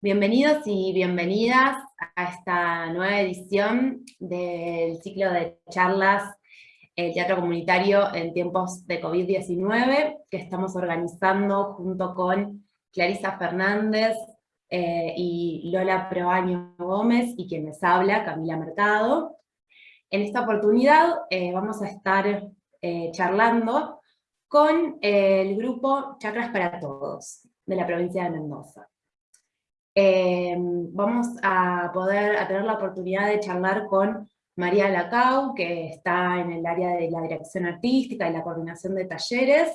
Bienvenidos y bienvenidas a esta nueva edición del ciclo de charlas El Teatro Comunitario en tiempos de COVID-19, que estamos organizando junto con Clarisa Fernández eh, y Lola Proaño Gómez, y quien les habla, Camila Mercado. En esta oportunidad eh, vamos a estar eh, charlando con el grupo Chakras para Todos, de la provincia de Mendoza. Eh, vamos a poder tener la oportunidad de charlar con María Lacau, que está en el área de la dirección artística y la coordinación de talleres,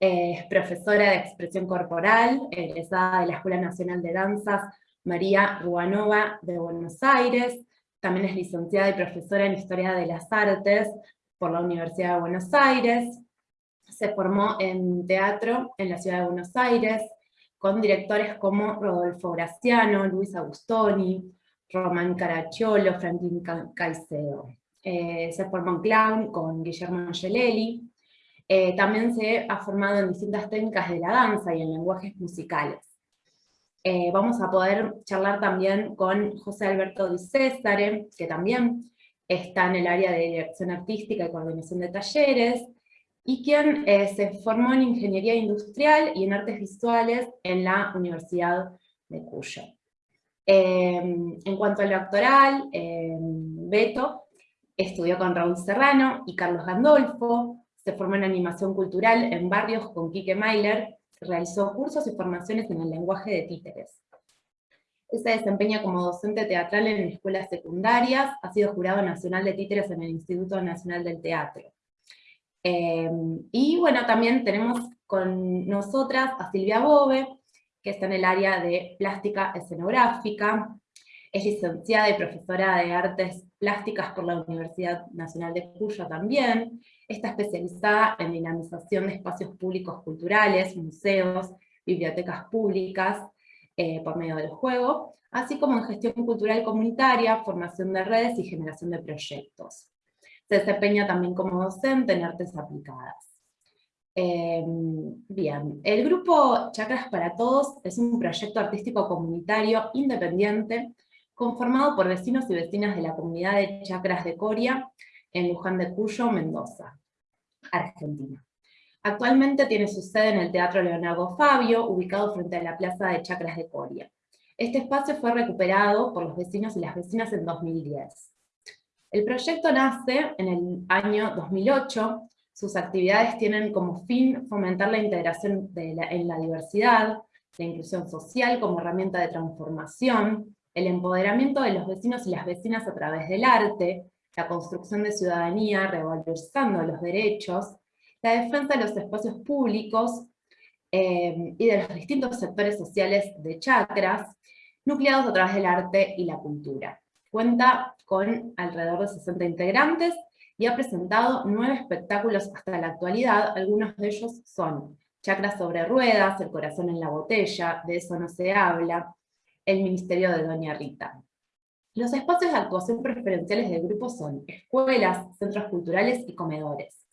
es profesora de expresión corporal, egresada de la Escuela Nacional de Danzas María Ruanova de Buenos Aires, también es licenciada y profesora en Historia de las Artes por la Universidad de Buenos Aires, se formó en teatro en la ciudad de Buenos Aires, con directores como Rodolfo Graciano, Luis Agustoni, Román Caracciolo, Franklin Caicedo. Eh, se formó en clown con Guillermo Angelelli. Eh, también se ha formado en distintas técnicas de la danza y en lenguajes musicales. Eh, vamos a poder charlar también con José Alberto Di Césare, que también está en el área de dirección artística y coordinación de talleres, y quien eh, se formó en Ingeniería Industrial y en Artes Visuales en la Universidad de Cuyo. Em, en cuanto al doctoral, em, Beto estudió con Raúl Serrano y Carlos Gandolfo, se formó en Animación Cultural en Barrios con Quique Mailer, realizó cursos y formaciones en el lenguaje de títeres. Se desempeña como docente teatral en escuelas secundarias, ha sido jurado nacional de títeres en el Instituto Nacional del Teatro. Em, y bueno, también tenemos con nosotras a Silvia Bove, que está en el área de plástica escenográfica, es licenciada y profesora de artes plásticas por la Universidad Nacional de Cuyo también, está especializada en dinamización de espacios públicos culturales, museos, bibliotecas públicas, eh, por medio del juego, así como en gestión cultural comunitaria, formación de redes y generación de proyectos. Se desempeña también como docente en artes aplicadas. Em, bien, el grupo Chakras para Todos es un proyecto artístico comunitario independiente conformado por vecinos y vecinas de la comunidad de Chacras de Coria en Luján de Cuyo, Mendoza, Argentina. Actualmente tiene su sede en el Teatro Leonardo Fabio, ubicado frente a la Plaza de Chacras de Coria. Este espacio fue recuperado por los vecinos y las vecinas en 2010. El proyecto nace en el año 2008, sus actividades tienen como fin fomentar la integración en la diversidad, la inclusión social como herramienta de transformación, el empoderamiento de los vecinos y las vecinas a través del arte, la construcción de ciudadanía revalorizando los derechos, la defensa de los espacios públicos eh, y de los distintos sectores sociales de chacras, nucleados a través del arte y la cultura. Cuenta con alrededor de 60 integrantes y ha presentado nueve espectáculos hasta la actualidad, algunos de ellos son Chacras sobre ruedas, El corazón en la botella, De eso no se habla, El ministerio de Doña Rita. Los espacios de actuación preferenciales del grupo son escuelas, centros culturales y comedores.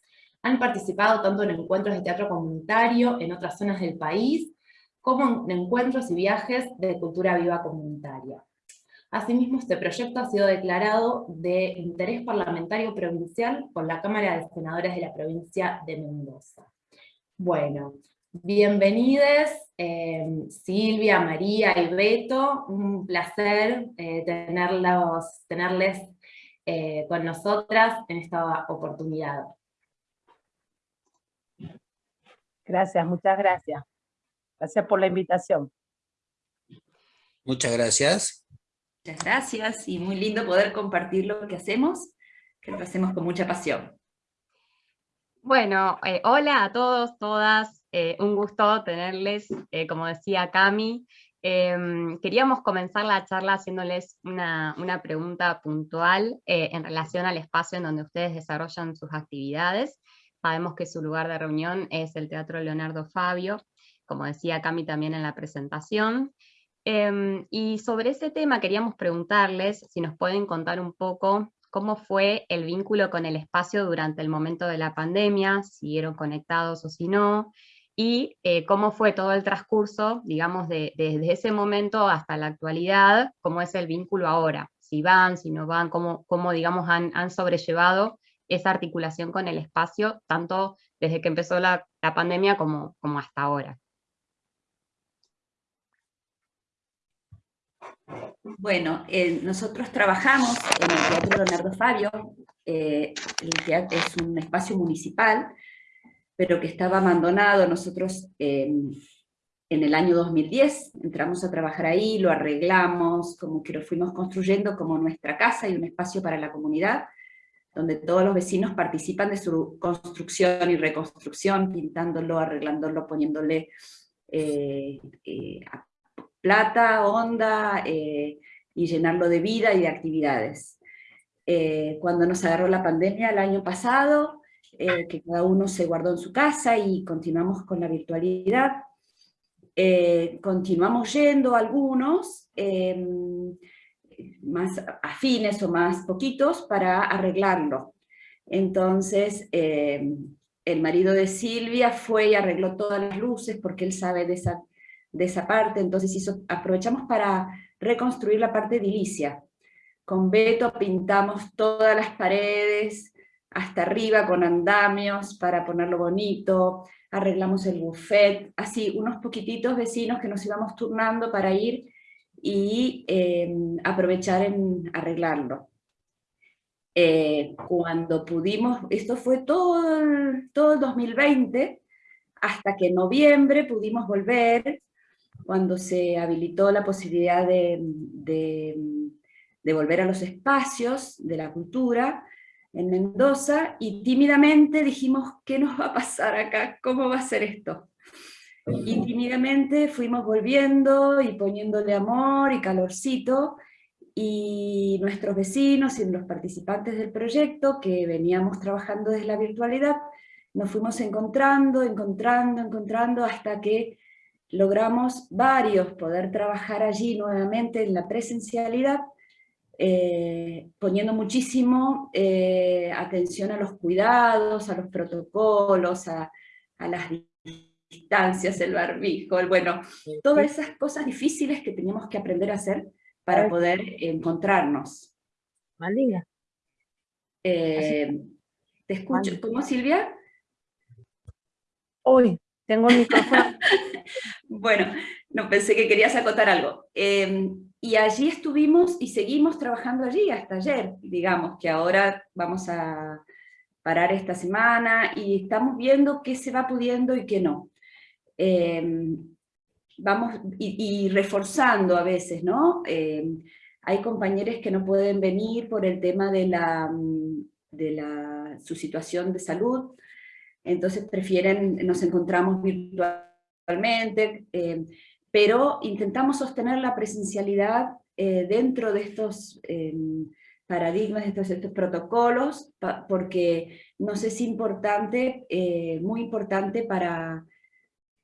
Han participado tanto en encuentros de teatro comunitario en otras zonas del país, como en encuentros y viajes de cultura viva comunitaria. Asimismo, este proyecto ha sido declarado de interés parlamentario provincial por la Cámara de Senadores de la provincia de Mendoza. Bueno, bienvenidos eh, Silvia, María y Beto, un placer eh, tenerlos, tenerles eh, con nosotras en esta oportunidad. Gracias, muchas gracias. Gracias por la invitación. Muchas gracias. Muchas gracias y muy lindo poder compartir lo que hacemos, que lo hacemos con mucha pasión. Bueno, eh, hola a todos, todas, eh, un gusto tenerles, eh, como decía Cami. Em, queríamos comenzar la charla haciéndoles una, una pregunta puntual en relación al espacio en donde ustedes desarrollan sus actividades. Sabemos que su lugar de reunión es el Teatro Leonardo Fabio, como decía Cami también en la presentación. Em, y sobre ese tema queríamos preguntarles si nos pueden contar un poco cómo fue el vínculo con el espacio durante el momento de la pandemia, si siguieron conectados o si no, y eh, cómo fue todo el transcurso, digamos, desde ese momento hasta la actualidad, cómo es el vínculo ahora, si van, si no van, cómo, cómo digamos, han, sobrellevado esa articulación con el espacio, tanto desde que empezó la, la pandemia como, como hasta ahora. Bueno, eh, nosotros trabajamos en el Teatro Leonardo Fabio, eh, el teatro es un espacio municipal, pero que estaba abandonado. Nosotros en el año 2010 entramos a trabajar ahí, lo arreglamos, como que lo fuimos construyendo como nuestra casa y un espacio para la comunidad, donde todos los vecinos participan de su construcción y reconstrucción, pintándolo, arreglándolo, poniéndole eh, plata, onda, eh, y llenarlo de vida y de actividades. Eh, cuando nos agarró la pandemia el año pasado, eh, que cada uno se guardó en su casa y continuamos con la virtualidad, continuamos yendo algunos, em, más afines o más poquitos, para arreglarlo. Entonces, em, el marido de Silvia fue y arregló todas las luces porque él sabe de esa de esa parte, entonces aprovechamos para reconstruir la parte edilicia. Con Beto pintamos todas las paredes, hasta arriba con andamios para ponerlo bonito, arreglamos el buffet, así unos poquititos vecinos que nos íbamos turnando para ir y em, aprovechar en arreglarlo. Eh, cuando pudimos, esto fue todo todo el 2020, hasta que en noviembre pudimos volver cuando se habilitó la posibilidad de, volver a los espacios de la cultura en Mendoza, y tímidamente dijimos, ¿qué nos va a pasar acá? ¿Cómo va a ser esto? Y tímidamente fuimos volviendo y poniéndole amor y calorcito, y nuestros vecinos y los participantes del proyecto, que veníamos trabajando desde la virtualidad, nos fuimos encontrando, encontrando, encontrando, hasta que logramos varios poder trabajar allí nuevamente en la presencialidad, eh, poniendo muchísimo eh, atención a los cuidados, a los protocolos, a, las distancias, el barbijo, el, bueno, todas esas cosas difíciles que teníamos que aprender a hacer para poder encontrarnos. Malina. Eh, ¿Te escucho? ¿Cómo, Silvia? Hoy, tengo el micrófono. bueno, no pensé que querías acotar algo. Em, y allí estuvimos y seguimos trabajando allí hasta ayer, digamos, que ahora vamos a parar esta semana y estamos viendo qué se va pudiendo y qué no. Em, vamos, y, reforzando a veces, ¿no? Em, hay compañeros que no pueden venir por el tema de, la, de la, su situación de salud, entonces prefieren, nos encontramos virtualmente, eh, pero intentamos sostener la presencialidad eh, dentro de estos eh, paradigmas, de estos, estos protocolos, porque nos es importante, muy importante para,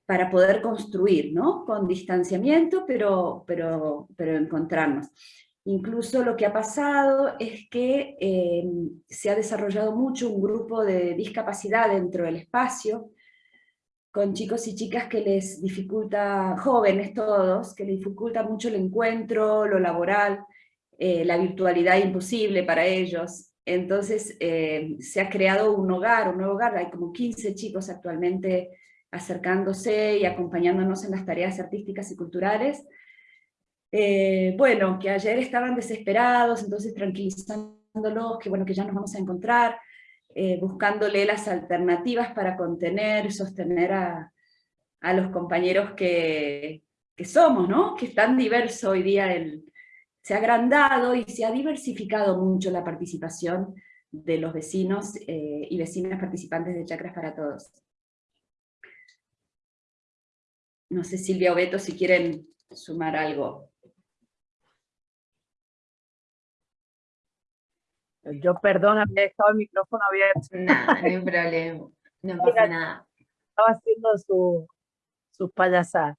para poder construir, ¿no? Con distanciamiento, pero, pero, pero encontrarnos. Incluso lo que ha pasado es que se ha desarrollado mucho un grupo de discapacidad dentro del espacio, con chicos y chicas que les dificulta, jóvenes todos, que les dificulta mucho el encuentro, lo laboral, eh, la virtualidad imposible para ellos. Entonces em, se ha creado un hogar, un nuevo hogar, hay como 15 chicos actualmente acercándose y acompañándonos en las tareas artísticas y culturales, eh, bueno, que ayer estaban desesperados, entonces tranquilizándolos, que bueno, que ya nos vamos a encontrar, eh, buscándole las alternativas para contener sostener a, los compañeros que, somos, ¿no? Que es tan diverso hoy día, se ha agrandado y se ha diversificado mucho la participación de los vecinos eh, y vecinas participantes de Chacras para Todos. No sé Silvia o si quieren sumar algo. Yo perdona, había dejado el micrófono abierto. No, no hay problema, no pasa nada. Estaba haciendo su, su payasada.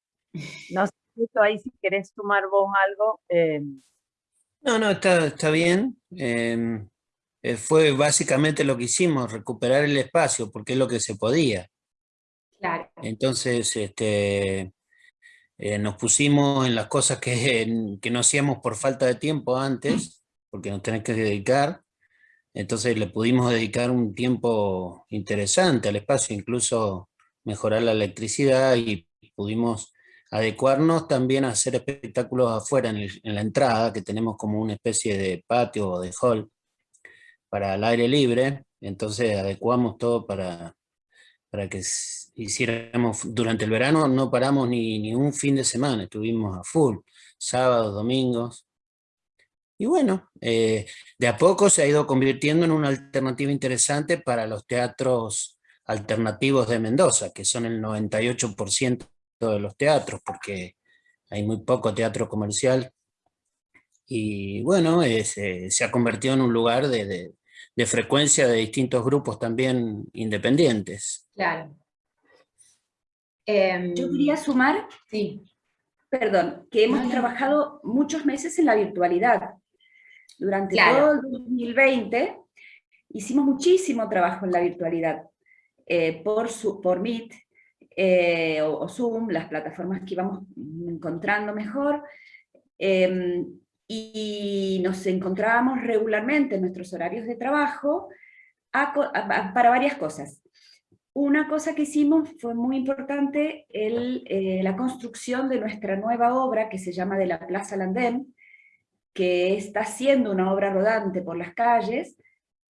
No sé ahí si querés sumar vos algo. Eh. No, no, está, está bien. Em, eh, fue básicamente lo que hicimos, recuperar el espacio, porque es lo que se podía. Claro. Entonces, este, eh, nos pusimos en las cosas que, que no hacíamos por falta de tiempo antes, porque nos tenés que dedicar, entonces le pudimos dedicar un tiempo interesante al espacio, incluso mejorar la electricidad y pudimos adecuarnos también a hacer espectáculos afuera en, la entrada, que tenemos como una especie de patio o de hall para el aire libre, entonces adecuamos todo para, para que hiciéramos, durante el verano no paramos ni, ni un fin de semana, estuvimos a full, sábados, domingos, y bueno, eh, de a poco se ha ido convirtiendo en una alternativa interesante para los teatros alternativos de Mendoza, que son el 98% de los teatros, porque hay muy poco teatro comercial. Y bueno, eh, se ha convertido en un lugar de, frecuencia de distintos grupos también independientes. Claro. Em, Yo quería sumar, sí. perdón, que hemos trabajado muchos meses en la virtualidad. Durante todo el 2020 hicimos muchísimo trabajo en la virtualidad, eh, por, su, por Meet eh, o, Zoom, las plataformas que íbamos encontrando mejor, em, y nos encontrábamos regularmente en nuestros horarios de trabajo para varias cosas. Una cosa que hicimos fue muy importante, el, eh, la construcción de nuestra nueva obra que se llama De la Plaza Landén, que está haciendo una obra rodante por las calles,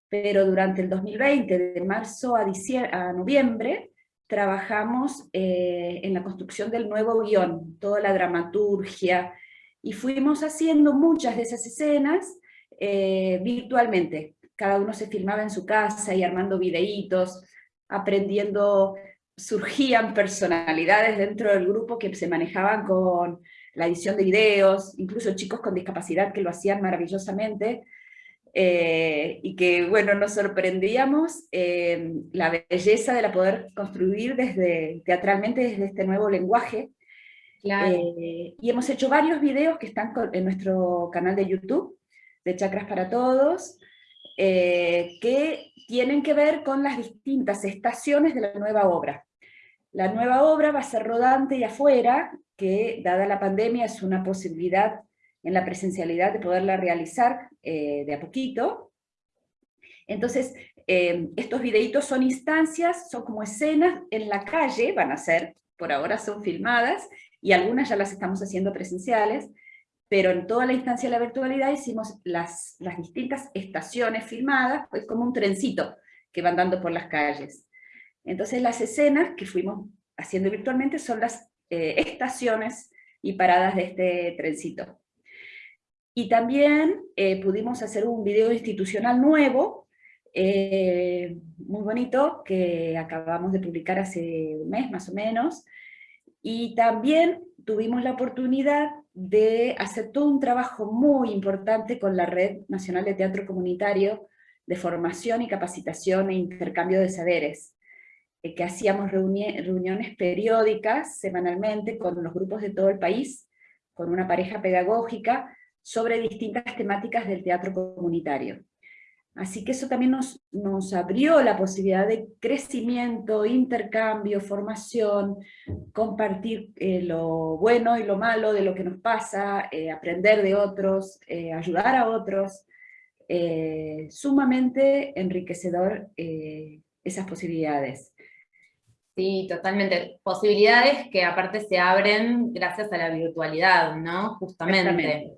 pero durante el 2020, de marzo a, a noviembre, trabajamos eh, en la construcción del nuevo guion, toda la dramaturgia, y fuimos haciendo muchas de esas escenas eh, virtualmente. Cada uno se filmaba en su casa y armando videitos, aprendiendo, surgían personalidades dentro del grupo que se manejaban con la edición de videos, incluso chicos con discapacidad que lo hacían maravillosamente, eh, y que, bueno, nos sorprendíamos eh, la belleza de la poder construir desde, teatralmente desde este nuevo lenguaje. Eh, y hemos hecho varios videos que están en nuestro canal de YouTube, de Chakras para Todos, que tienen que ver con las distintas estaciones de la nueva obra. La nueva obra va a ser rodante y afuera, que dada la pandemia es una posibilidad en la presencialidad de poderla realizar eh, de a poquito. Entonces, eh, estos videitos son instancias, son como escenas en la calle, van a ser, por ahora son filmadas, y algunas ya las estamos haciendo presenciales, pero en toda la instancia de la virtualidad hicimos las, las distintas estaciones filmadas, pues como un trencito que van dando por las calles. Entonces las escenas que fuimos haciendo virtualmente son las eh, estaciones y paradas de este trencito. Y también eh, pudimos hacer un video institucional nuevo, eh, muy bonito, que acabamos de publicar hace un mes más o menos, y también tuvimos la oportunidad de hacer todo un trabajo muy importante con la Red Nacional de Teatro Comunitario de formación y capacitación e intercambio de saberes. Eh, que hacíamos reuniones periódicas, semanalmente, con los grupos de todo el país, con una pareja pedagógica, sobre distintas temáticas del teatro comunitario. Así que eso también nos, nos abrió la posibilidad de crecimiento, intercambio, formación, compartir eh, lo bueno y lo malo de lo que nos pasa, eh, aprender de otros, ayudar a otros, sumamente enriquecedor esas posibilidades. Sí, totalmente. Posibilidades que aparte se abren gracias a la virtualidad, ¿no? Justamente.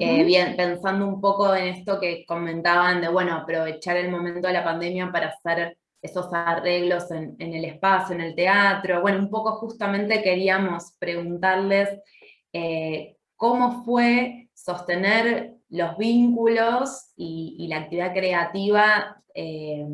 Eh, bien, pensando un poco en esto que comentaban de, bueno, aprovechar el momento de la pandemia para hacer esos arreglos en, el espacio, en el teatro. Bueno, un poco justamente queríamos preguntarles eh, cómo fue sostener los vínculos y, la actividad creativa eh,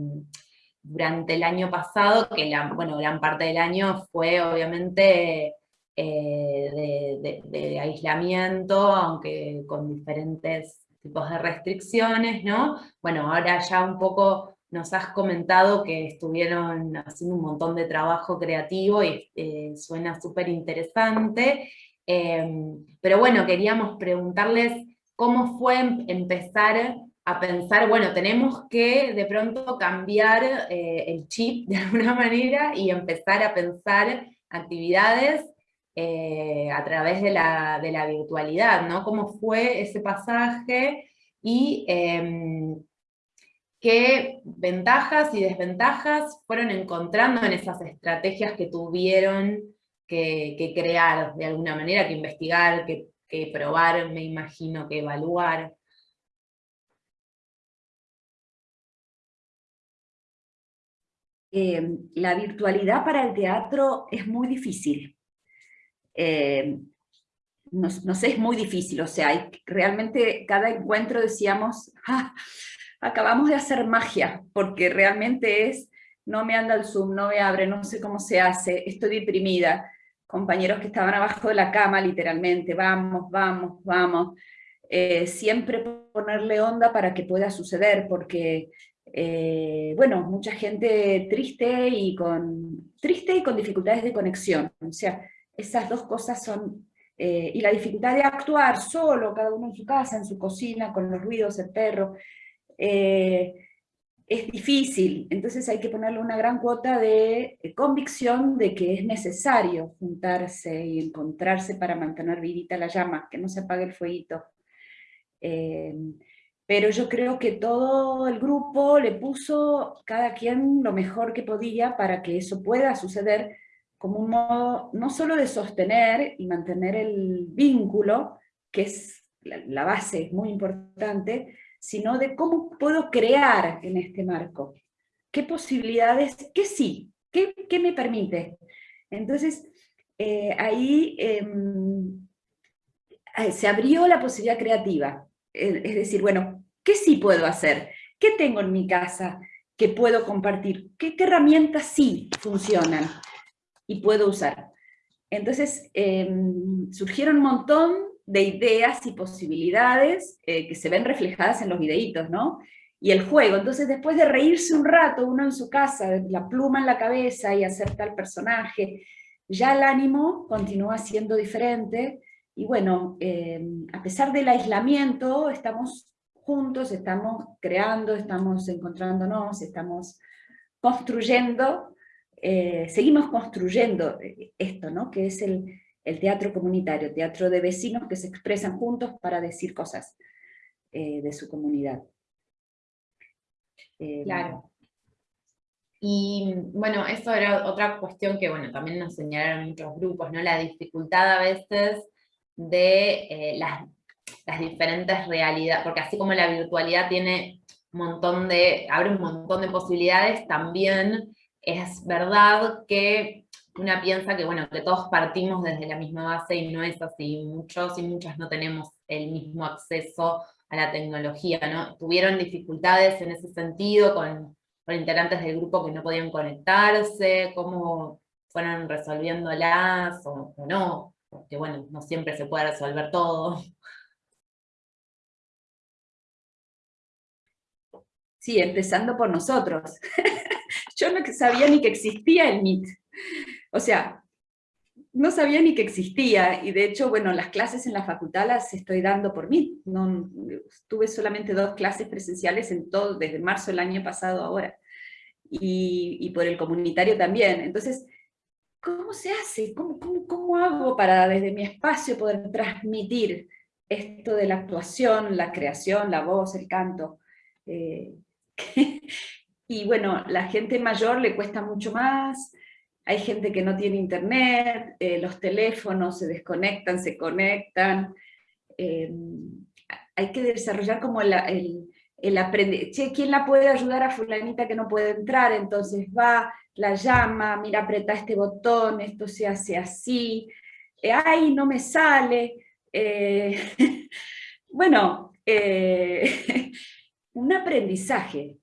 durante el año pasado, que bueno, gran parte del año fue obviamente eh, de, aislamiento, aunque con diferentes tipos de restricciones, ¿no? Bueno, ahora ya un poco nos has comentado que estuvieron haciendo un montón de trabajo creativo y eh, suena súper interesante, em, pero bueno, queríamos preguntarles cómo fue empezar a pensar, bueno, tenemos que de pronto cambiar eh, el chip de alguna manera y empezar a pensar actividades eh, a través de la, virtualidad, ¿no? ¿Cómo fue ese pasaje y em, qué ventajas y desventajas fueron encontrando en esas estrategias que tuvieron que, crear de alguna manera, que investigar, que probar, me imagino, que evaluar? Eh, la virtualidad para el teatro es muy difícil. Eh, no, sé, es muy difícil, o sea, realmente cada encuentro decíamos, ah, acabamos de hacer magia, porque realmente es, no me anda el Zoom, no me abre, no sé cómo se hace, estoy deprimida, compañeros que estaban abajo de la cama literalmente, vamos, vamos, vamos, eh, siempre ponerle onda para que pueda suceder, porque eh, bueno, mucha gente triste y, con, triste y con dificultades de conexión. O sea, esas dos cosas son... Eh, y la dificultad de actuar solo, cada uno en su casa, en su cocina, con los ruidos, el perro, eh, es difícil. Entonces hay que ponerle una gran cuota de convicción de que es necesario juntarse y encontrarse para mantener vivita la llama, que no se apague el fueguito pero yo creo que todo el grupo le puso cada quien lo mejor que podía para que eso pueda suceder como un modo no solo de sostener y mantener el vínculo, que es la base, es muy importante, sino de cómo puedo crear en este marco. ¿Qué posibilidades, qué sí, qué, qué me permite? Entonces, eh, ahí em, se abrió la posibilidad creativa. Es decir, bueno, ¿qué sí puedo hacer? ¿Qué tengo en mi casa que puedo compartir? ¿Qué, herramientas sí funcionan y puedo usar? Entonces em, surgieron un montón de ideas y posibilidades eh, que se ven reflejadas en los videitos, ¿no? Y el juego, entonces después de reírse un rato uno en su casa, la pluma en la cabeza y hacer tal personaje, ya el ánimo continúa siendo diferente, y bueno, em, a pesar del aislamiento, estamos juntos, estamos creando, estamos encontrándonos, estamos construyendo, eh, seguimos construyendo esto, ¿no? que es el, teatro comunitario, teatro de vecinos que se expresan juntos para decir cosas eh, de su comunidad. Claro. Y bueno, eso era otra cuestión que bueno, también nos señalaron muchos grupos, ¿no? la dificultad a veces de eh, las, diferentes realidades, porque así como la virtualidad tiene montón de, abre un montón de posibilidades, también es verdad que una piensa que, bueno, que todos partimos desde la misma base y no es así, muchos y muchas no tenemos el mismo acceso a la tecnología, ¿no? Tuvieron dificultades en ese sentido con, con integrantes del grupo que no podían conectarse, cómo fueron resolviéndolas o, o no porque bueno, no siempre se puede resolver todo. Sí, empezando por nosotros. Yo no sabía ni que existía el MIT. O sea, no sabía ni que existía, y de hecho, bueno, las clases en la facultad las estoy dando por mí. No, tuve solamente dos clases presenciales en todo, desde marzo del año pasado ahora. Y, por el comunitario también. Entonces, ¿cómo se hace? ¿Cómo, hago para desde mi espacio poder transmitir esto de la actuación, la creación, la voz, el canto? Eh, y bueno, la gente mayor le cuesta mucho más, hay gente que no tiene internet, eh, los teléfonos se desconectan, se conectan, eh, hay que desarrollar como el, el aprender, ¿quién la puede ayudar a fulanita que no puede entrar? Entonces va, la llama, mira, aprieta este botón, esto se hace así, eh, ay, no me sale. Bueno, un aprendizaje.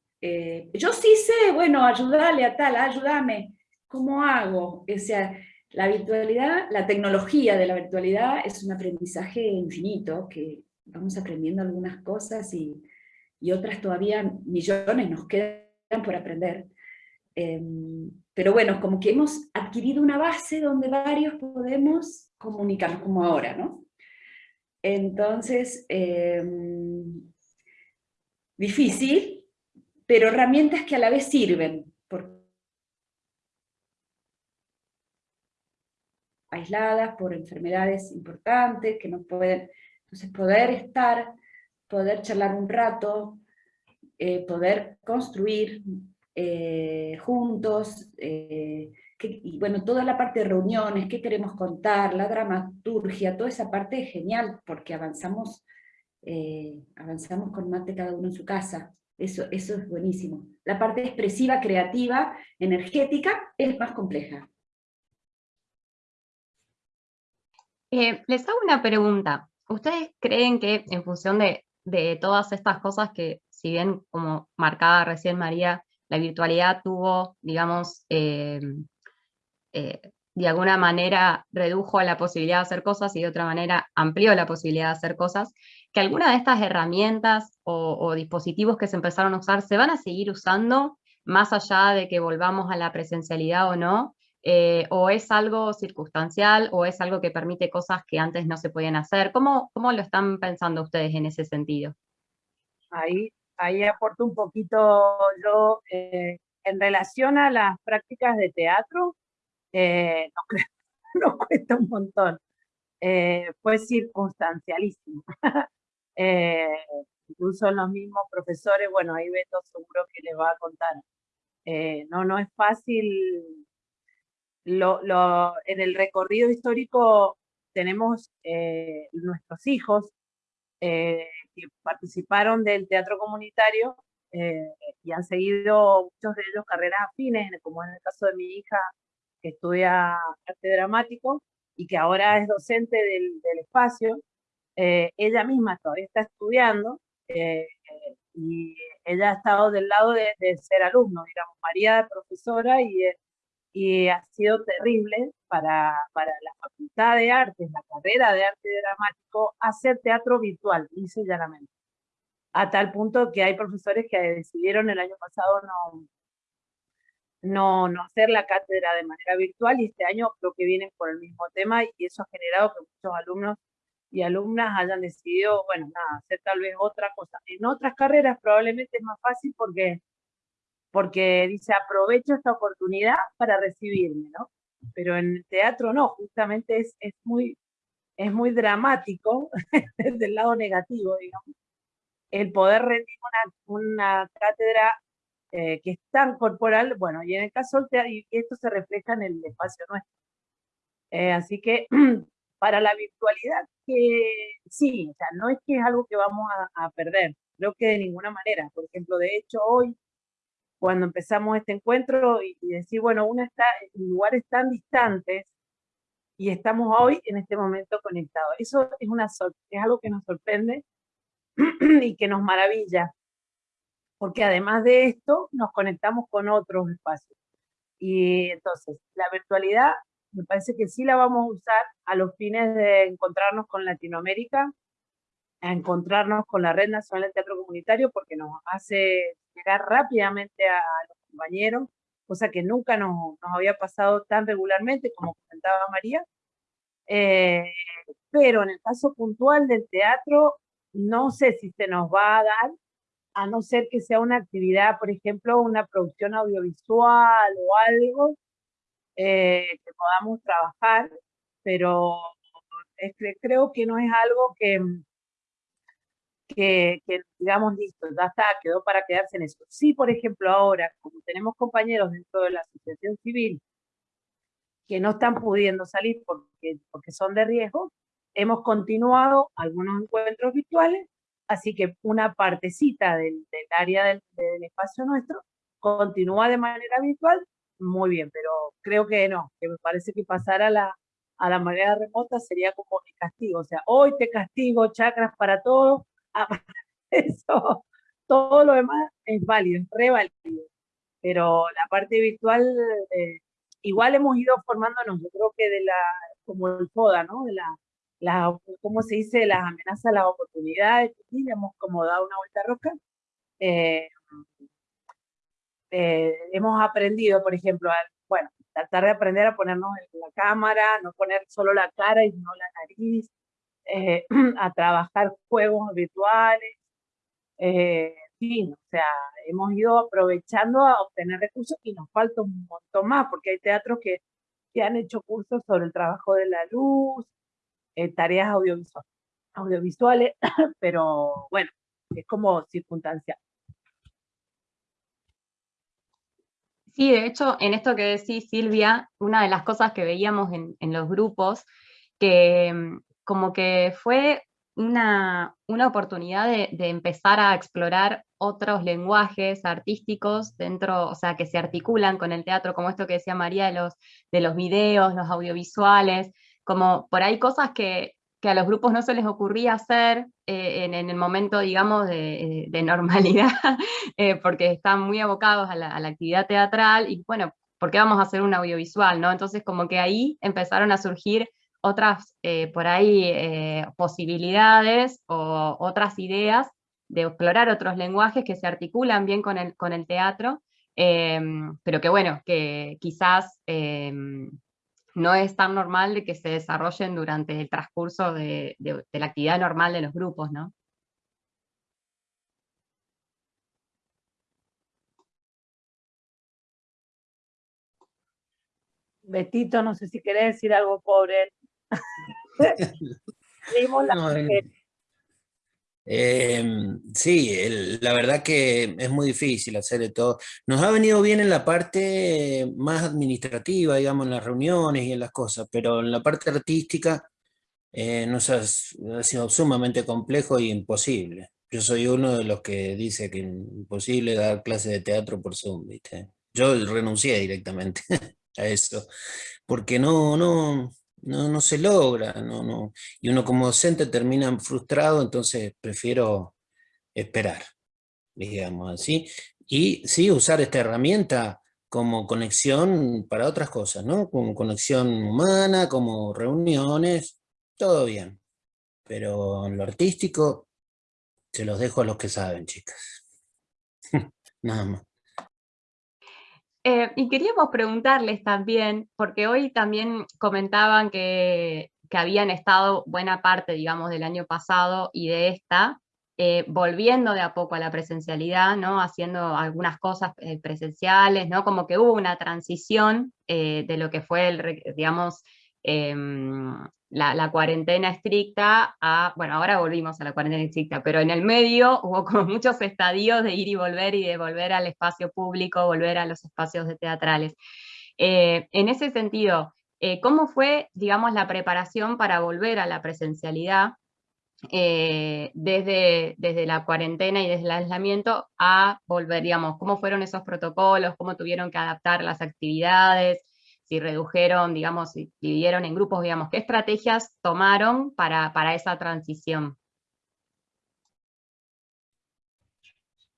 yo sí sé, bueno, ayudarle a tal, ayúdame, ¿cómo hago? O sea, la virtualidad, la tecnología de la virtualidad es un aprendizaje infinito, que vamos aprendiendo algunas cosas y y otras todavía millones nos quedan por aprender. Em, pero bueno, como que hemos adquirido una base donde varios podemos comunicarnos, como ahora, ¿no? Entonces, em, difícil, pero herramientas que a la vez sirven, aisladas por enfermedades importantes que no pueden, entonces poder estar, poder charlar un rato, eh, poder construir eh, juntos, eh, y bueno, toda la parte de reuniones, qué queremos contar, la dramaturgia, toda esa parte es genial, porque avanzamos, avanzamos con mate cada uno en su casa, eso, eso es buenísimo. La parte expresiva, creativa, energética, es más compleja. les hago una pregunta. ¿Ustedes creen que en función de, de todas estas cosas que si bien como marcaba recién María, la virtualidad tuvo, digamos, eh, eh, de alguna manera redujo la posibilidad de hacer cosas y de otra manera amplió la posibilidad de hacer cosas, que alguna de estas herramientas o, dispositivos que se empezaron a usar se van a seguir usando más allá de que volvamos a la presencialidad o no, eh, o es algo circunstancial, o es algo que permite cosas que antes no se podían hacer. ¿Cómo, cómo lo están pensando ustedes en ese sentido? Ahí ahí aporto un poquito yo eh, en relación a las prácticas de teatro, eh, nos, cuesta un montón. Eh, fue circunstancialísimo. incluso los mismos profesores, bueno, ahí Beto seguro que les va a contar. no, no es fácil. Lo, lo, en el recorrido histórico tenemos nuestros hijos, que participaron del teatro comunitario eh, y han seguido muchos de ellos carreras afines, como en el caso de mi hija que estudia arte dramático y que ahora es docente del, espacio. Eh, ella misma todavía está estudiando eh, y ella ha estado del lado de, de, ser alumno, digamos, María de profesora y, y ha sido terrible para, para la Facultad de Artes, la carrera de arte dramático, hacer teatro virtual, dice llanamente. A tal punto que hay profesores que decidieron el año pasado no, no, no hacer la cátedra de manera virtual y este año creo que vienen por el mismo tema y eso ha generado que muchos alumnos y alumnas hayan decidido, bueno, nada, hacer tal vez otra cosa. En otras carreras probablemente es más fácil porque porque dice, aprovecho esta oportunidad para recibirme, ¿no? Pero en teatro no, justamente es, es, muy, es muy dramático desde el lado negativo, digamos, el poder rendir una, una cátedra eh, que es tan corporal, bueno, y en el caso del y esto se refleja en el espacio nuestro. Eh, así que para la virtualidad, que sí, o sea, no es que es algo que vamos a, a perder, creo que de ninguna manera. Por ejemplo, de hecho, hoy cuando empezamos este encuentro y, decir, bueno, uno está en lugares tan distantes y estamos hoy en este momento conectados. Eso es, una, es algo que nos sorprende y que nos maravilla, porque además de esto nos conectamos con otros espacios. Y entonces, la virtualidad me parece que sí la vamos a usar a los fines de encontrarnos con Latinoamérica, a encontrarnos con la Red Nacional de Teatro Comunitario, porque nos hace llegar rápidamente a, los compañeros, cosa que nunca nos, nos, había pasado tan regularmente como comentaba María. Eh, pero en el caso puntual del teatro, no sé si se nos va a dar, a no ser que sea una actividad, por ejemplo, una producción audiovisual o algo eh, que podamos trabajar, pero creo que no es algo que, que, digamos, listo, ya está, quedó para quedarse en eso. Sí, por ejemplo, ahora, como tenemos compañeros dentro de la asociación civil que no están pudiendo salir porque, porque son de riesgo, hemos continuado algunos encuentros virtuales, así que una partecita del, área del, espacio nuestro continúa de manera virtual, muy bien, pero creo que no, que me parece que pasar a la, a la manera remota sería como mi castigo, o sea, hoy te castigo, chakras para todos, Ah, eso, todo lo demás es válido, es re válido. Pero la parte virtual, eh, igual hemos ido formándonos, yo creo que de la, como el FODA, ¿no? De la, la ¿cómo se dice? Las amenazas, las oportunidades, y hemos como dado una vuelta roca. Eh, eh, hemos aprendido, por ejemplo, a, bueno, tratar de aprender a ponernos en la cámara, no poner solo la cara y no la nariz, eh, a trabajar juegos virtuales, eh, fin, o sea, hemos ido aprovechando a obtener recursos y nos falta un montón más, porque hay teatros que, que han hecho cursos sobre el trabajo de la luz, eh, tareas audiovisuales, audiovisuales, pero bueno, es como circunstancial. Sí, de hecho, en esto que decís, Silvia, una de las cosas que veíamos en, los grupos, que mm, como que fue una, una oportunidad de, de, empezar a explorar otros lenguajes artísticos dentro, o sea, que se articulan con el teatro, como esto que decía María de los, de los videos, los audiovisuales, como por ahí cosas que, que a los grupos no se les ocurría hacer eh, en, en, el momento, digamos, de, de normalidad, eh, porque están muy abocados a la, actividad teatral, y bueno, ¿por qué vamos a hacer un audiovisual? ¿no? Entonces como que ahí empezaron a surgir otras, eh, por ahí, eh, posibilidades o otras ideas de explorar otros lenguajes que se articulan bien con el, con el teatro, eh, pero que bueno, que quizás no es tan normal de que se desarrollen durante el transcurso de, de, de la actividad normal de los grupos, ¿no? Betito, no sé si querés decir algo pobre. no, eh, sí, la verdad que es muy difícil hacer de todo. Nos ha venido bien en la parte más administrativa, digamos, en las reuniones y en las cosas, pero en la parte artística eh, nos ha, ha, sido sumamente complejo y imposible. Yo soy uno de los que dice que es imposible dar clases de teatro por Zoom, ¿viste? Yo renuncié directamente a eso, porque no, no, no, no se logra, no, no. y uno como docente termina frustrado, entonces prefiero esperar, digamos así, y sí usar esta herramienta como conexión para otras cosas, ¿no? Como conexión humana, como reuniones, todo bien, pero en lo artístico se los dejo a los que saben, chicas. Nada más. Eh, y queríamos preguntarles también, porque hoy también comentaban que, que, habían estado buena parte, digamos, del año pasado y de esta, eh, volviendo de a poco a la presencialidad, ¿no? Haciendo algunas cosas eh, presenciales, ¿no? Como que hubo una transición de lo que fue, el, digamos, em, la, cuarentena estricta bueno, ahora volvimos a la cuarentena estricta, pero en el medio hubo como muchos estadios de ir y volver y de volver al espacio público, volver a los espacios de teatrales. Eh, en ese sentido, eh, ¿cómo fue, digamos, la preparación para volver a la presencialidad eh, desde, desde la cuarentena y desde el aislamiento a volver, digamos, cómo fueron esos protocolos, cómo tuvieron que adaptar las actividades, si redujeron, digamos, si dividieron en grupos, digamos, ¿qué estrategias tomaron para, para esa transición?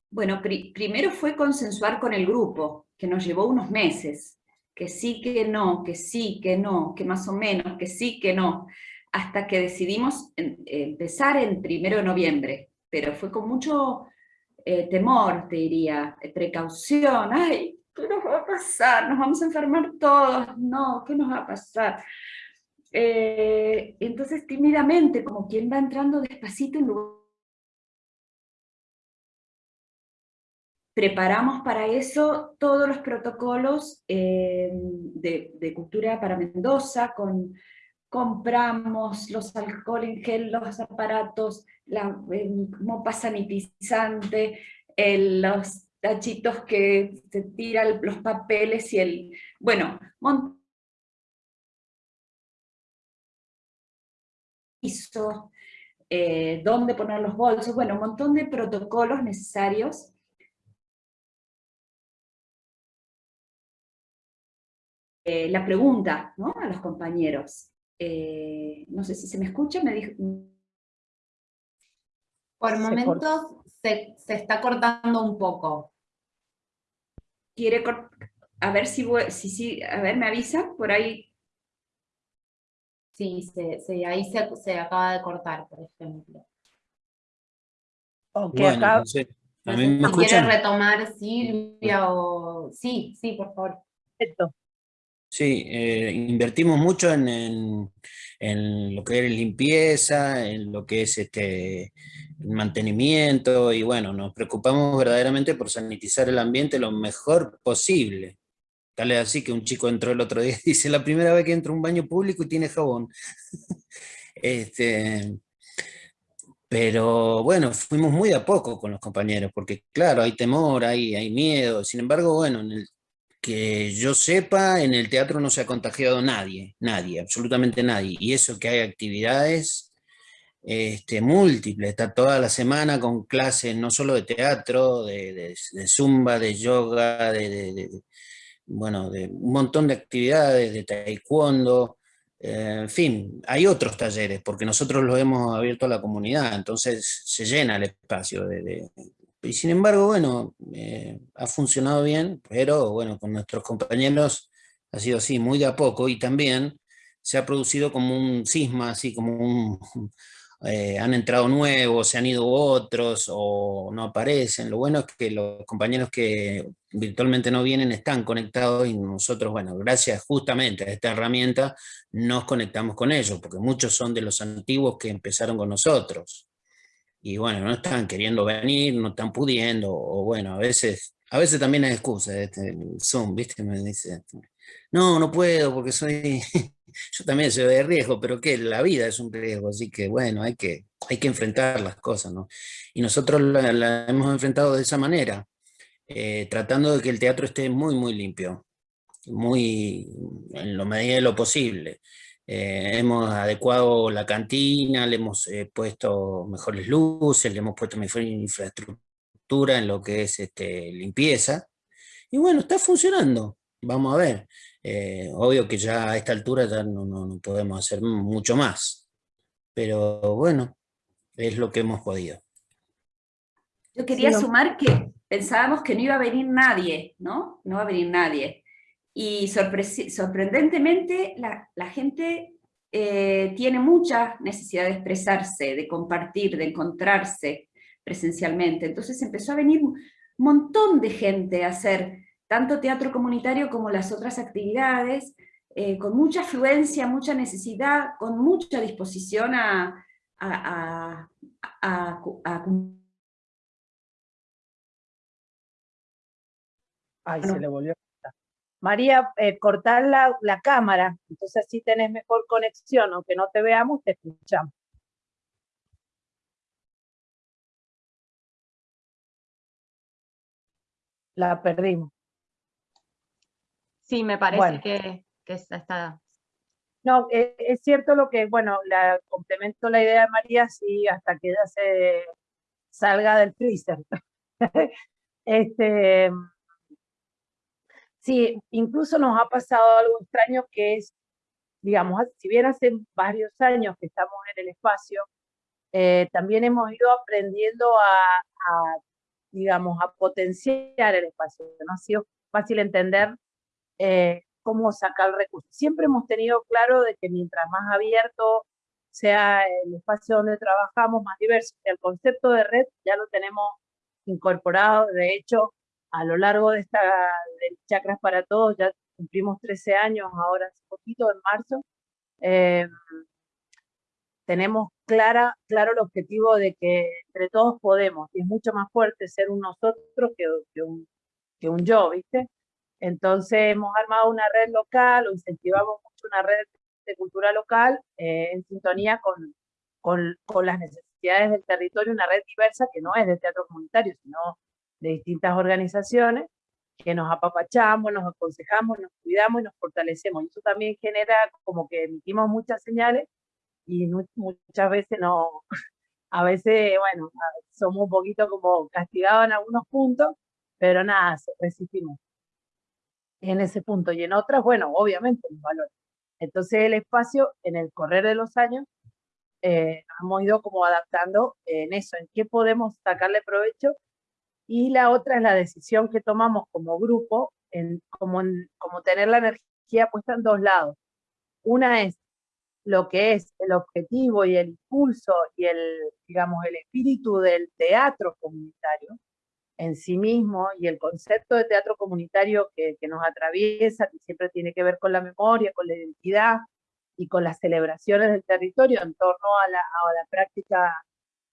Bueno, pr primero fue consensuar con el grupo, que nos llevó unos meses, que sí, que no, que sí, que no, que más o menos, que sí, que no, hasta que decidimos empezar en primero de noviembre, pero fue con mucho eh, temor, te diría, precaución, ay, ¿qué nos va a pasar? ¿Nos vamos a enfermar todos? No, ¿qué nos va a pasar? Eh, entonces tímidamente, como quien va entrando despacito en lugar preparamos para eso todos los protocolos eh, de, cultura para Mendoza, con, compramos los alcohol en gel, los aparatos, la mopa sanitizante, los tachitos que se tiran los papeles y el... Bueno, hizo, eh, dónde poner los bolsos, bueno, un montón de protocolos necesarios eh, la pregunta ¿no? a los compañeros. Eh, no sé si se me escucha, me dijo... Por momentos se, se, está cortando un poco. Quiere a ver si, si, si, a ver, me avisa por ahí. Sí, se, se, ahí se, se, acaba de cortar, por ejemplo. Okay, bueno, acá... entonces, ¿a mí me ¿Quiere retomar Silvia o...? Sí, sí, por favor. Perfecto. Sí, eh, invertimos mucho en, lo que es limpieza, en lo que es este, mantenimiento y bueno, nos preocupamos verdaderamente por sanitizar el ambiente lo mejor posible. Tal es así que un chico entró el otro día y dice, la primera vez que entro a un baño público y tiene jabón. este, pero bueno, fuimos muy a poco con los compañeros, porque claro, hay temor, hay, hay miedo. Sin embargo, bueno, en el, que yo sepa, en el teatro no se ha contagiado nadie, nadie, absolutamente nadie. Y eso que hay actividades este, múltiples, está toda la semana con clases no solo de teatro, de, zumba, de yoga, de, bueno, de un montón de actividades, de taekwondo, eh, en fin, hay otros talleres, porque nosotros los hemos abierto a la comunidad, entonces se llena el espacio de, y sin embargo, bueno, eh, ha funcionado bien, pero bueno, con nuestros compañeros ha sido así, muy de a poco, y también se ha producido como un cisma, así como un... Eh, han entrado nuevos, se han ido otros, o no aparecen. Lo bueno es que los compañeros que virtualmente no vienen están conectados y nosotros, bueno, gracias justamente a esta herramienta, nos conectamos con ellos, porque muchos son de los antiguos que empezaron con nosotros y bueno, no están queriendo venir, no están pudiendo, o bueno, a veces, a veces también hay excusas, este, Zoom, ¿viste? Me dice, no, no puedo porque soy, yo también soy de riesgo, pero que la vida es un riesgo, así que bueno, hay que, hay que enfrentar las cosas, ¿no? Y nosotros la, hemos enfrentado de esa manera, eh, tratando de que el teatro esté muy, muy limpio, muy, en lo medida de lo posible. Eh, hemos adecuado la cantina, le hemos eh, puesto mejores luces, le hemos puesto mejor infraestructura en lo que es este, limpieza. Y bueno, está funcionando, vamos a ver. Eh, obvio que ya a esta altura ya no, no, podemos hacer mucho más. Pero bueno, es lo que hemos podido. Yo quería sumar que pensábamos que no iba a venir nadie, ¿no? No va a venir nadie. Y sorprendentemente la, gente eh, tiene mucha necesidad de expresarse, de compartir, de encontrarse presencialmente. Entonces empezó a venir un montón de gente a hacer tanto teatro comunitario como las otras actividades, eh, con mucha afluencia, mucha necesidad, con mucha disposición a, a, Ay, se le volvió María, eh, cortar la, la, cámara, entonces así tenés mejor conexión, aunque no te veamos, te escuchamos. La perdimos. Sí, me parece que, que, está... No, eh, es cierto lo que, bueno, la, complemento la idea de María, sí, hasta que ella se salga del freezer. este, Sí, incluso nos ha pasado algo extraño que es, digamos, si bien hace varios años que estamos en el espacio, eh, también hemos ido aprendiendo a, digamos, a potenciar el espacio. No ha sido fácil entender eh, cómo sacar recursos. Siempre hemos tenido claro de que mientras más abierto sea el espacio donde trabajamos, más diverso, el concepto de red ya lo tenemos incorporado. De hecho, a lo largo de esta de Chakras para Todos, ya cumplimos 13 años ahora hace poquito, en marzo, em, tenemos clara, claro el objetivo de que entre todos podemos, y es mucho más fuerte ser un nosotros que, que, un, que un yo, ¿viste? Entonces hemos armado una red local, o incentivamos mucho una red de cultura local eh, en sintonía con, con, con las necesidades del territorio, una red diversa que no es de teatro comunitario, sino de distintas organizaciones que nos apapachamos, nos aconsejamos, nos cuidamos y nos fortalecemos. Y eso también genera como que emitimos muchas señales y muchas veces no, a veces, bueno, somos un poquito como castigados en algunos puntos, pero nada, resistimos en ese punto. Y en otras, bueno, obviamente los valores. Entonces el espacio, en el correr de los años, eh, hemos ido como adaptando en eso, en qué podemos sacarle provecho y la otra es la decisión que tomamos como grupo, en, como, como tener la energía puesta en dos lados. Una es lo que es el objetivo y el impulso y el, digamos, el espíritu del teatro comunitario en sí mismo y el concepto de teatro comunitario que, que nos atraviesa, que siempre tiene que ver con la memoria, con la identidad y con las celebraciones del territorio en torno a la, a la práctica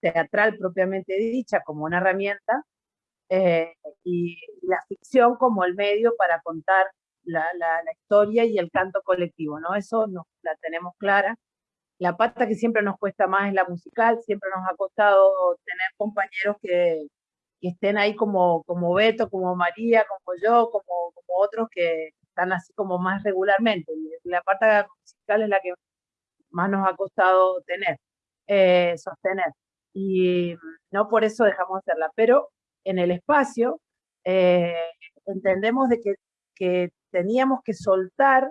teatral propiamente dicha como una herramienta, eh, y la ficción como el medio para contar la, la, historia y el canto colectivo, ¿no? Eso nos, la tenemos clara. La pata que siempre nos cuesta más es la musical, siempre nos ha costado tener compañeros que, que estén ahí como, como Beto, como María, como yo, como, como otros que están así como más regularmente. La parte musical es la que más nos ha costado tener, eh, sostener. Y no por eso dejamos de hacerla, pero en el espacio eh, entendemos de que, teníamos que soltar,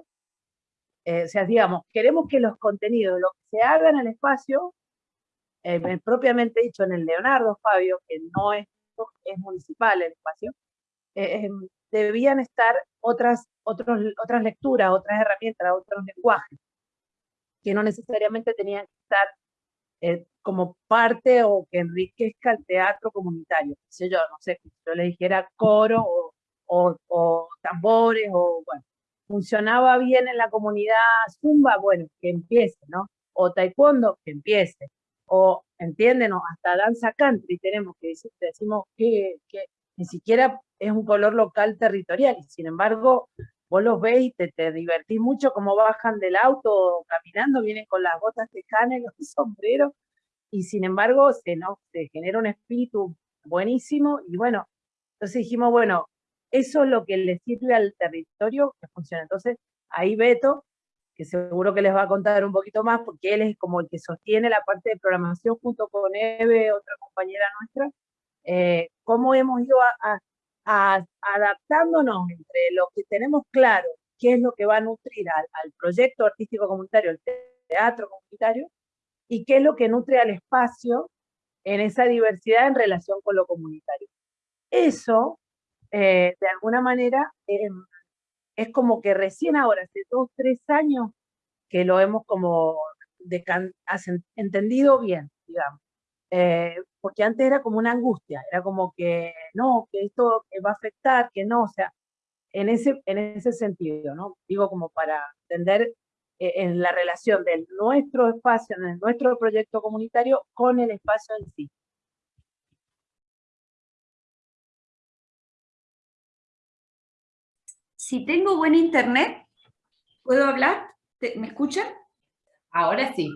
eh, o sea, digamos, queremos que los contenidos, lo que se haga en el espacio, propiamente dicho en el Leonardo Fabio, que no es, es municipal el espacio, debían estar otras, otros, otras lecturas, otras herramientas, otros lenguajes, que no necesariamente tenían que estar eh, como parte o que enriquezca el teatro comunitario. Si yo, no sé, yo le dijera coro o, o, tambores, o bueno, funcionaba bien en la comunidad zumba, bueno, que empiece, ¿no? O taekwondo, que empiece. O, entienden, hasta danza country tenemos que decir, decimos que, que ni siquiera es un color local territorial, y sin embargo, vos los ves y te, te divertís mucho como bajan del auto caminando, vienen con las botas tejanas y los sombreros, y sin embargo se, ¿no? se genera un espíritu buenísimo, y bueno, entonces dijimos, bueno, eso es lo que le sirve al territorio que funciona. Entonces, ahí Beto, que seguro que les va a contar un poquito más, porque él es como el que sostiene la parte de programación junto con Eve, otra compañera nuestra, eh, cómo hemos ido a, adaptándonos entre lo que tenemos claro, qué es lo que va a nutrir al, proyecto artístico comunitario, el teatro comunitario, y qué es lo que nutre al espacio en esa diversidad en relación con lo comunitario. Eso, eh, de alguna manera, em, es como que recién ahora, hace dos, tres años, que lo hemos como entendido bien, digamos. Eh, porque antes era como una angustia, era como que no, que esto va a afectar, que no, o sea, en ese, en ese sentido, ¿no? Digo como para entender eh, en la relación de nuestro espacio, de nuestro proyecto comunitario con el espacio en sí. Si tengo buen internet, ¿puedo hablar? ¿Me escuchan? Ahora sí.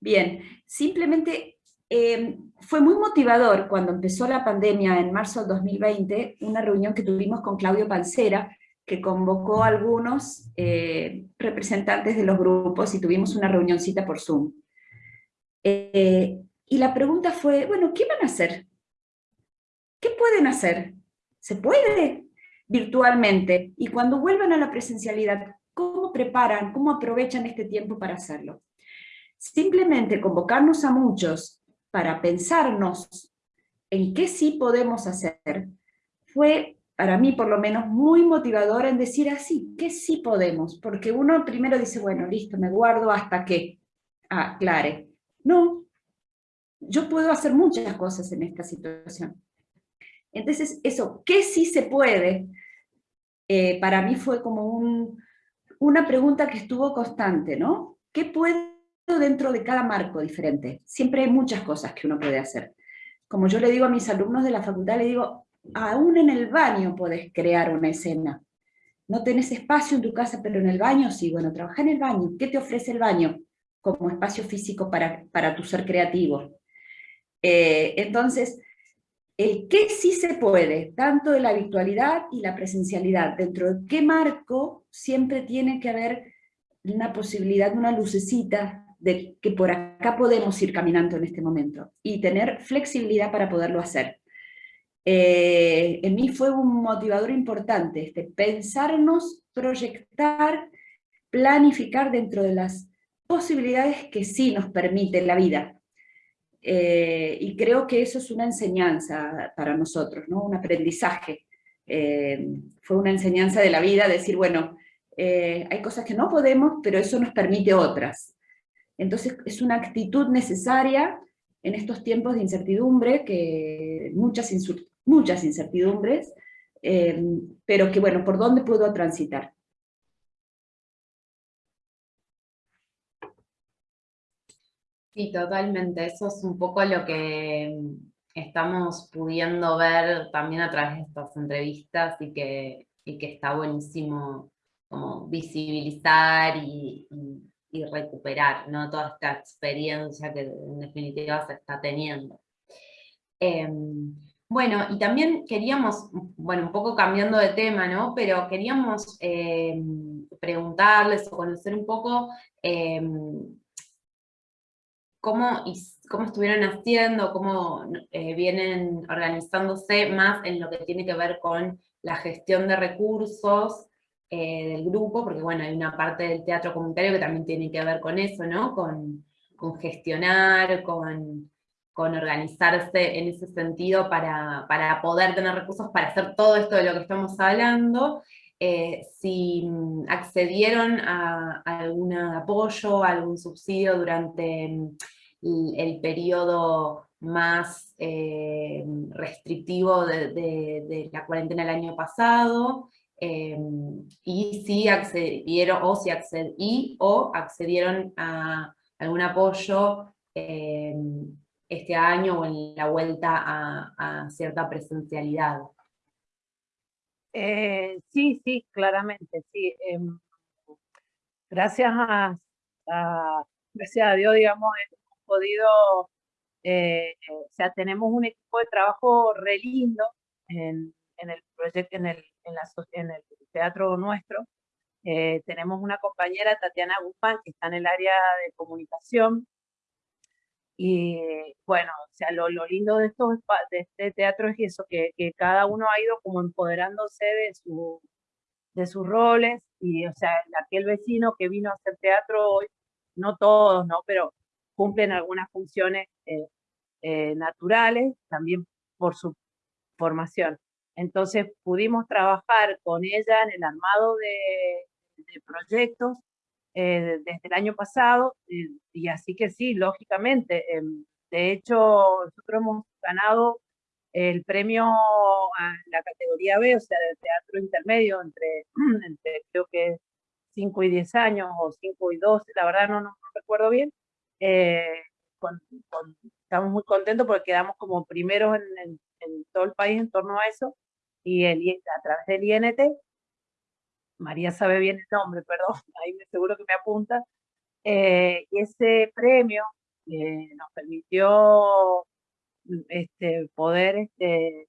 Bien, simplemente Em, fue muy motivador cuando empezó la pandemia en marzo del 2020, una reunión que tuvimos con Claudio Pancera, que convocó a algunos eh, representantes de los grupos y tuvimos una reunioncita por Zoom. Eh, y la pregunta fue, bueno, ¿qué van a hacer? ¿Qué pueden hacer? ¿Se puede? Virtualmente. Y cuando vuelvan a la presencialidad, ¿cómo preparan, cómo aprovechan este tiempo para hacerlo? Simplemente convocarnos a muchos para pensarnos en qué sí podemos hacer, fue para mí por lo menos muy motivador en decir así, que sí podemos, porque uno primero dice, bueno, listo, me guardo hasta que aclare. No, yo puedo hacer muchas cosas en esta situación. Entonces, eso, ¿qué sí se puede? Eh, para mí fue como un, una pregunta que estuvo constante, ¿no? ¿Qué puede dentro de cada marco diferente. Siempre hay muchas cosas que uno puede hacer. Como yo le digo a mis alumnos de la facultad, le digo, aún en el baño puedes crear una escena. No tenés espacio en tu casa, pero en el baño sí. Bueno, trabaja en el baño. ¿Qué te ofrece el baño como espacio físico para, para tu ser creativo? Eh, entonces, el qué sí se puede, tanto de la virtualidad y la presencialidad, dentro de qué marco siempre tiene que haber una posibilidad, una lucecita de que por acá podemos ir caminando en este momento y tener flexibilidad para poderlo hacer. Eh, en mí fue un motivador importante, este, pensarnos, proyectar, planificar dentro de las posibilidades que sí nos permite la vida. Eh, y creo que eso es una enseñanza para nosotros, ¿no? un aprendizaje. Eh, fue una enseñanza de la vida, decir, bueno, hay cosas que no podemos, pero eso nos permite otras. Entonces es una actitud necesaria en estos tiempos de incertidumbre, que muchas, muchas incertidumbres, eh, pero que bueno, ¿por dónde puedo transitar? Sí, totalmente. Eso es un poco lo que estamos pudiendo ver también a través de estas entrevistas y que, que está buenísimo como visibilizar y, recuperar ¿no? toda esta experiencia que en definitiva se está teniendo. Em, bueno, y también queríamos, bueno, un poco cambiando de tema, ¿no? Pero queríamos em, preguntarles o conocer un poco em, cómo, cómo estuvieron haciendo, cómo eh, vienen organizándose más en lo que tiene que ver con la gestión de recursos eh, del grupo, porque bueno, hay una parte del teatro comunitario que también tiene que ver con eso, ¿no? Con, gestionar, con, organizarse en ese sentido para, poder tener recursos para hacer todo esto de lo que estamos hablando, eh, si accedieron a, algún apoyo, a algún subsidio durante el periodo más eh, restrictivo de, la cuarentena el año pasado, eh, y si accedieron, o si accedí, o accedieron a algún apoyo eh, este año o en la vuelta a, cierta presencialidad. sí, sí, claramente, sí. Em, gracias a, gracias a Dios, digamos, podido, eh, o sea, tenemos un equipo de trabajo re lindo en, el proyecto, en el, en, el teatro nuestro. Eh, tenemos una compañera, Tatiana Guzmán, que está en el área de comunicación. Y bueno, o sea, lo, lindo de, estos, de este teatro es eso, que, que, cada uno ha ido como empoderándose de, su, de sus roles. Y, o sea, aquel vecino que vino a hacer teatro hoy, no todos, ¿no? Pero cumplen algunas funciones eh, eh, naturales, también por su formación. Entonces pudimos trabajar con ella en el armado de, proyectos eh, desde el año pasado, y así que sí, lógicamente. Em, de hecho, nosotros hemos ganado el premio a la categoría B, o sea, del teatro intermedio, entre, entre creo que 5 y 10 años, o 5 y 12, la verdad no, no recuerdo bien, eh, estamos muy contentos porque quedamos como primeros en, todo el país en torno a eso, y el, a través del INT, María sabe bien el nombre, perdón, ahí me seguro que me apunta, eh, ese premio eh, nos permitió este, poder este,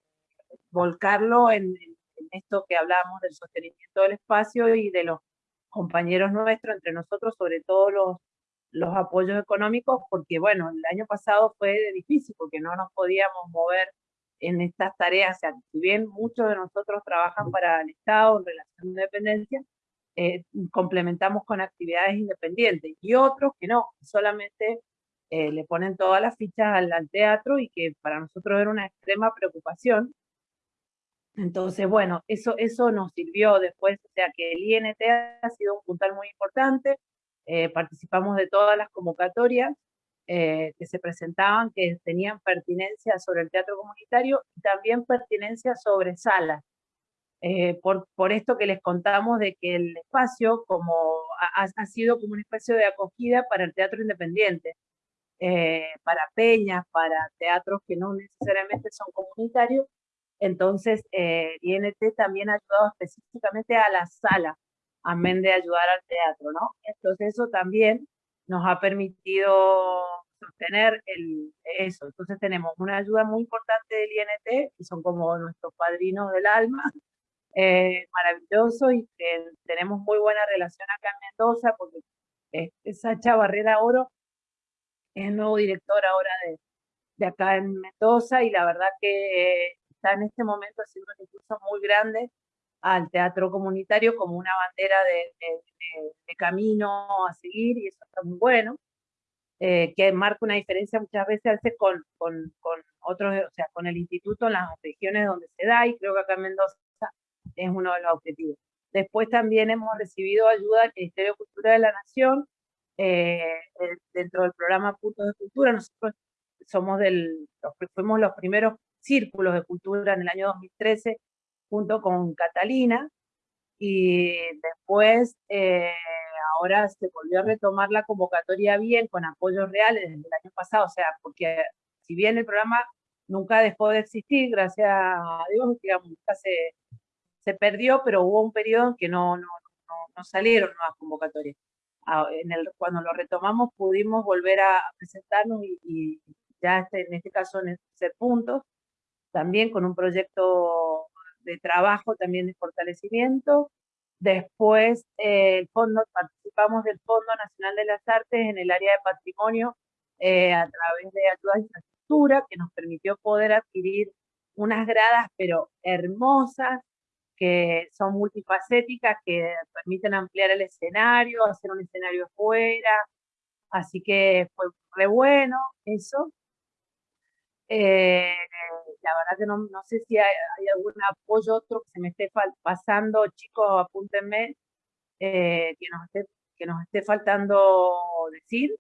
volcarlo en, en, esto que hablamos del sostenimiento del espacio y de los compañeros nuestros, entre nosotros, sobre todo los los apoyos económicos, porque bueno, el año pasado fue difícil porque no nos podíamos mover en estas tareas, o sea, si bien muchos de nosotros trabajan para el Estado en relación de dependencia, eh, complementamos con actividades independientes, y otros que no, solamente eh, le ponen todas las fichas al, al, teatro y que para nosotros era una extrema preocupación. Entonces, bueno, eso, eso nos sirvió después, o sea que el INT ha sido un puntal muy importante, eh, participamos de todas las convocatorias eh, que se presentaban, que tenían pertinencia sobre el teatro comunitario y también pertinencia sobre salas. Eh, por, por, esto que les contamos de que el espacio como ha, ha sido como un espacio de acogida para el teatro independiente, para peñas, para teatros que no necesariamente son comunitarios, entonces INT también ha ayudado específicamente a las salas, amén de ayudar al teatro, ¿no? Entonces eso también nos ha permitido sostener el, eso. Entonces tenemos una ayuda muy importante del INT, que son como nuestros padrinos del alma, eh, maravilloso, y tenemos muy buena relación acá en Mendoza, porque Sacha Barrera Oro es el nuevo director ahora de, de acá en Mendoza, y la verdad que está en este momento haciendo un impulso muy grande al teatro comunitario como una bandera de, camino a seguir, y eso está muy bueno, eh, que marca una diferencia muchas veces, con, con, con, otros, o sea, con el instituto en las regiones donde se da, y creo que acá en Mendoza es uno de los objetivos. Después también hemos recibido ayuda del Ministerio de Cultura de la Nación, eh, dentro del programa Puntos de Cultura, nosotros somos del, fuimos los primeros círculos de cultura en el año 2013 junto con Catalina, y después, eh, ahora se volvió a retomar la convocatoria bien, con apoyos reales desde el año pasado, o sea, porque si bien el programa nunca dejó de existir, gracias a Dios, digamos, nunca se, se perdió, pero hubo un periodo en que no, no, no, salieron nuevas convocatorias. Ah, en el, cuando lo retomamos pudimos volver a presentarnos y, ya este, en este caso en ese punto, también con un proyecto de trabajo, también de fortalecimiento. Después, eh, el fondo, participamos del Fondo Nacional de las Artes en el área de patrimonio eh, a través de ayuda de infraestructura, que nos permitió poder adquirir unas gradas, pero hermosas, que son multifacéticas, que permiten ampliar el escenario, hacer un escenario fuera, así que fue re bueno eso. Eh, la verdad que no, no sé si hay, algún apoyo otro que se me esté pasando, chicos, apúntenme, eh, que, nos esté, que nos esté faltando decir.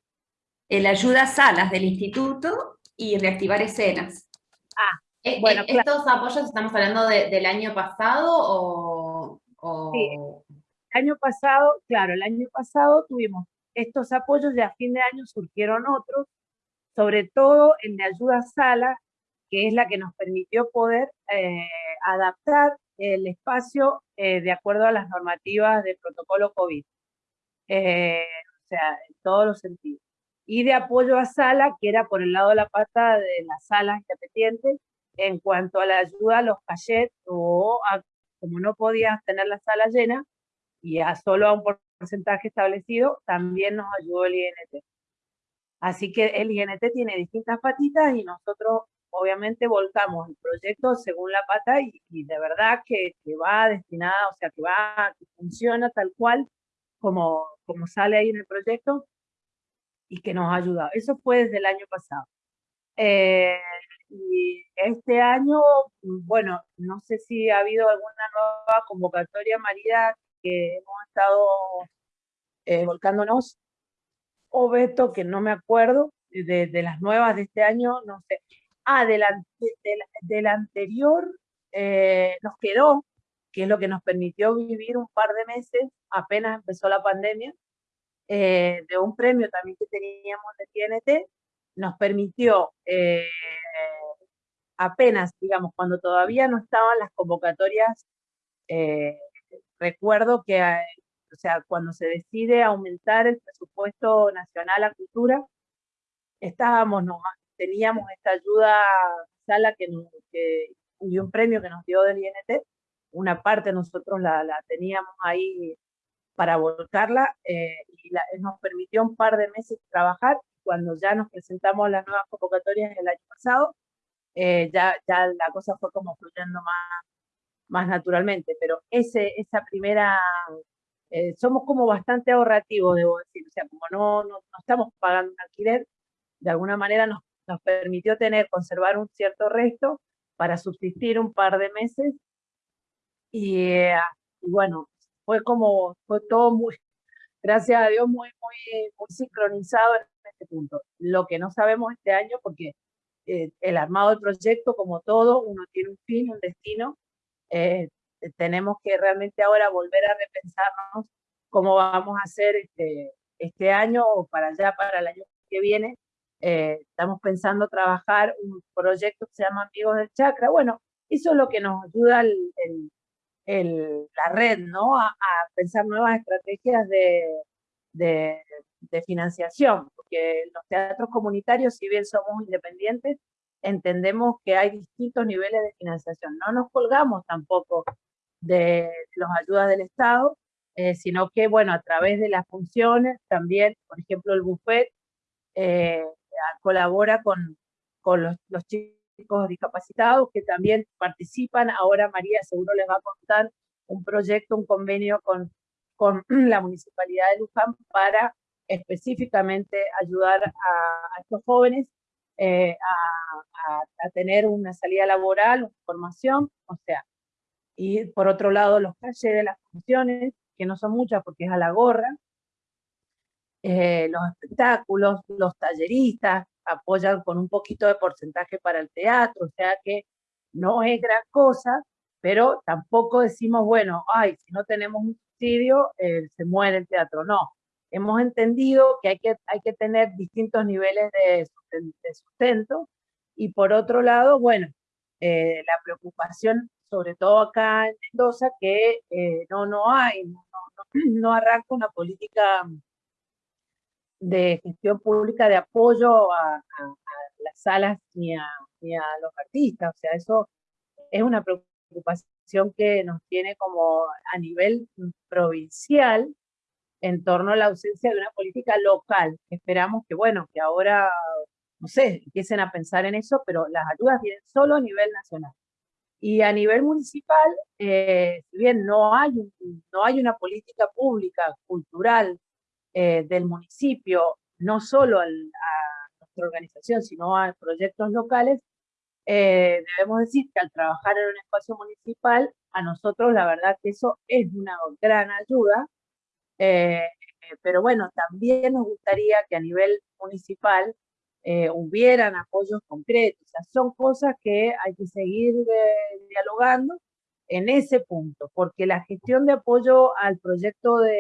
El ayuda a salas del instituto y reactivar escenas. Ah, eh, bueno, ¿estos apoyos estamos hablando del año pasado o...? Sí. El año pasado, claro, el año pasado tuvimos estos apoyos y a fin de año surgieron otros, sobre todo el de ayuda a sala, que es la que nos permitió poder eh, adaptar el espacio eh, de acuerdo a las normativas del protocolo COVID. Eh, o sea, en todos los sentidos. Y de apoyo a sala, que era por el lado de la pata de las salas independientes, en cuanto a la ayuda a los cachets o como no podías tener la sala llena y a solo a un porcentaje establecido, también nos ayudó el INT. Así que el INT tiene distintas patitas y nosotros obviamente volcamos el proyecto según la pata y, de verdad que, va destinada, o sea, que va, que funciona tal cual como, como sale ahí en el proyecto y que nos ha ayudado. Eso fue desde el año pasado. Eh, y este año, bueno, no sé si ha habido alguna nueva convocatoria, María, que hemos estado eh, volcándonos o Beto, que no me acuerdo, de, las nuevas de este año, no sé. Ah, del, anterior eh, nos quedó, que es lo que nos permitió vivir un par de meses, apenas empezó la pandemia, eh, de un premio también que teníamos de TNT, nos permitió eh, apenas, digamos, cuando todavía no estaban las convocatorias, recuerdo que o sea, cuando se decide aumentar el presupuesto nacional a cultura, estábamos, teníamos esta ayuda sala que, y un premio que nos dio del INT, una parte nosotros la, teníamos ahí para volcarla eh, y nos permitió un par de meses trabajar. Cuando ya nos presentamos las nuevas convocatorias el año pasado, eh, ya, ya la cosa fue como fluyendo más, más naturalmente, pero ese, esa primera eh, somos como bastante ahorrativos, debo decir, o sea, como no, no, estamos pagando un alquiler, de alguna manera nos, nos permitió tener, conservar un cierto resto para subsistir un par de meses, y, eh, bueno, fue como, fue todo muy, gracias a Dios, muy, muy, muy sincronizado en este punto. Lo que no sabemos este año, porque eh, el armado del proyecto, como todo, uno tiene un fin, un destino, eh, tenemos que realmente ahora volver a repensarnos cómo vamos a hacer este, este año o para allá, para el año que viene. Eh, estamos pensando trabajar un proyecto que se llama Amigos del Chakra. Bueno, eso es lo que nos ayuda el, la red, ¿no? A, pensar nuevas estrategias de, de, de, financiación, porque los teatros comunitarios, si bien somos independientes, entendemos que hay distintos niveles de financiación. No nos colgamos tampoco de las ayudas del Estado, eh, sino que, bueno, a través de las funciones, también, por ejemplo, el buffet eh, colabora con, con los, los, chicos discapacitados que también participan. Ahora María seguro les va a contar un proyecto, un convenio con, con la Municipalidad de Luján para específicamente ayudar a, estos jóvenes eh, a, a, tener una salida laboral, una formación, o sea, y por otro lado los calles de las funciones, que no son muchas porque es a la gorra, eh, los espectáculos, los talleristas apoyan con un poquito de porcentaje para el teatro, o sea que no es gran cosa, pero tampoco decimos, bueno, ay, si no tenemos un subsidio, eh, se muere el teatro, no. hemos entendido que hay que, hay que tener distintos niveles de, sustento y por otro lado, bueno, eh, la preocupación, sobre todo acá en Mendoza, que eh, no, no hay, no, arranca una política de gestión pública de apoyo a, las salas ni a, ni a los artistas, o sea, eso es una preocupación que nos tiene como a nivel provincial, en torno a la ausencia de una política local. Esperamos que, bueno, que ahora, no sé, empiecen a pensar en eso, pero las ayudas vienen solo a nivel nacional. Y a nivel municipal, eh, bien no hay, no hay una política pública, cultural eh, del municipio, no solo a nuestra organización, sino a proyectos locales, eh, debemos decir que al trabajar en un espacio municipal, a nosotros la verdad que eso es una gran ayuda, eh, pero bueno, también nos gustaría que a nivel municipal eh, hubieran apoyos concretos. Son cosas que hay que seguir eh, dialogando en ese punto, porque la gestión de apoyo al proyecto de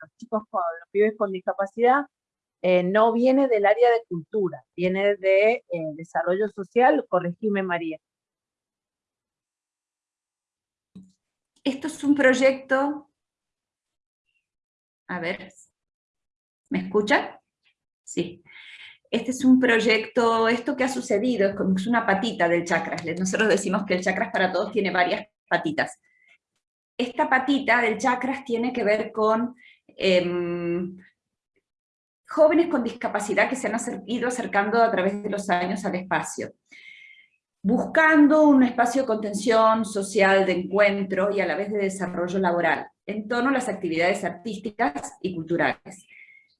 los chicos con los pibes con discapacidad no viene del área de cultura, viene de desarrollo social, corregime María. Esto es un proyecto a ver, ¿me escuchan? Sí. Este es un proyecto, esto que ha sucedido, es una patita del chakras. Nosotros decimos que el chakras para todos tiene varias patitas. Esta patita del chakras tiene que ver con em, jóvenes con discapacidad que se han ido acercando a través de los años al espacio buscando un espacio de contención social, de encuentro y a la vez de desarrollo laboral, en torno a las actividades artísticas y culturales.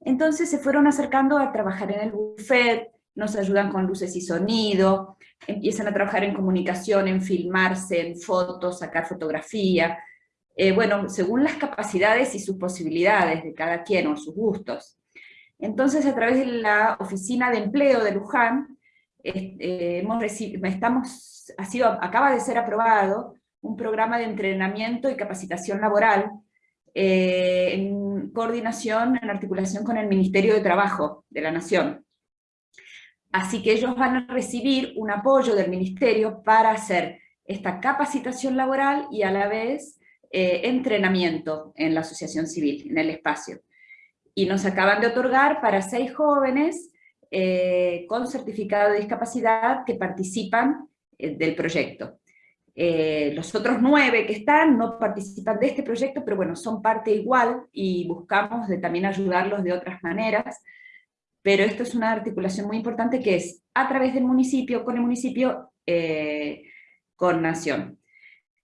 Entonces se fueron acercando a trabajar en el buffet, nos ayudan con luces y sonido, empiezan a trabajar en comunicación, en filmarse, en fotos, sacar fotografía, eh, bueno, según las capacidades y sus posibilidades de cada quien o sus gustos. Entonces a través de la Oficina de Empleo de Luján, eh, hemos estamos, ha sido, acaba de ser aprobado un programa de entrenamiento y capacitación laboral eh, en coordinación, en articulación con el Ministerio de Trabajo de la Nación. Así que ellos van a recibir un apoyo del Ministerio para hacer esta capacitación laboral y a la vez eh, entrenamiento en la asociación civil, en el espacio. Y nos acaban de otorgar para seis jóvenes eh, con certificado de discapacidad que participan del proyecto. Eh, los otros nueve que están no participan de este proyecto, pero bueno, son parte igual y buscamos de también ayudarlos de otras maneras, pero esto es una articulación muy importante que es a través del municipio, con el municipio, con Nación.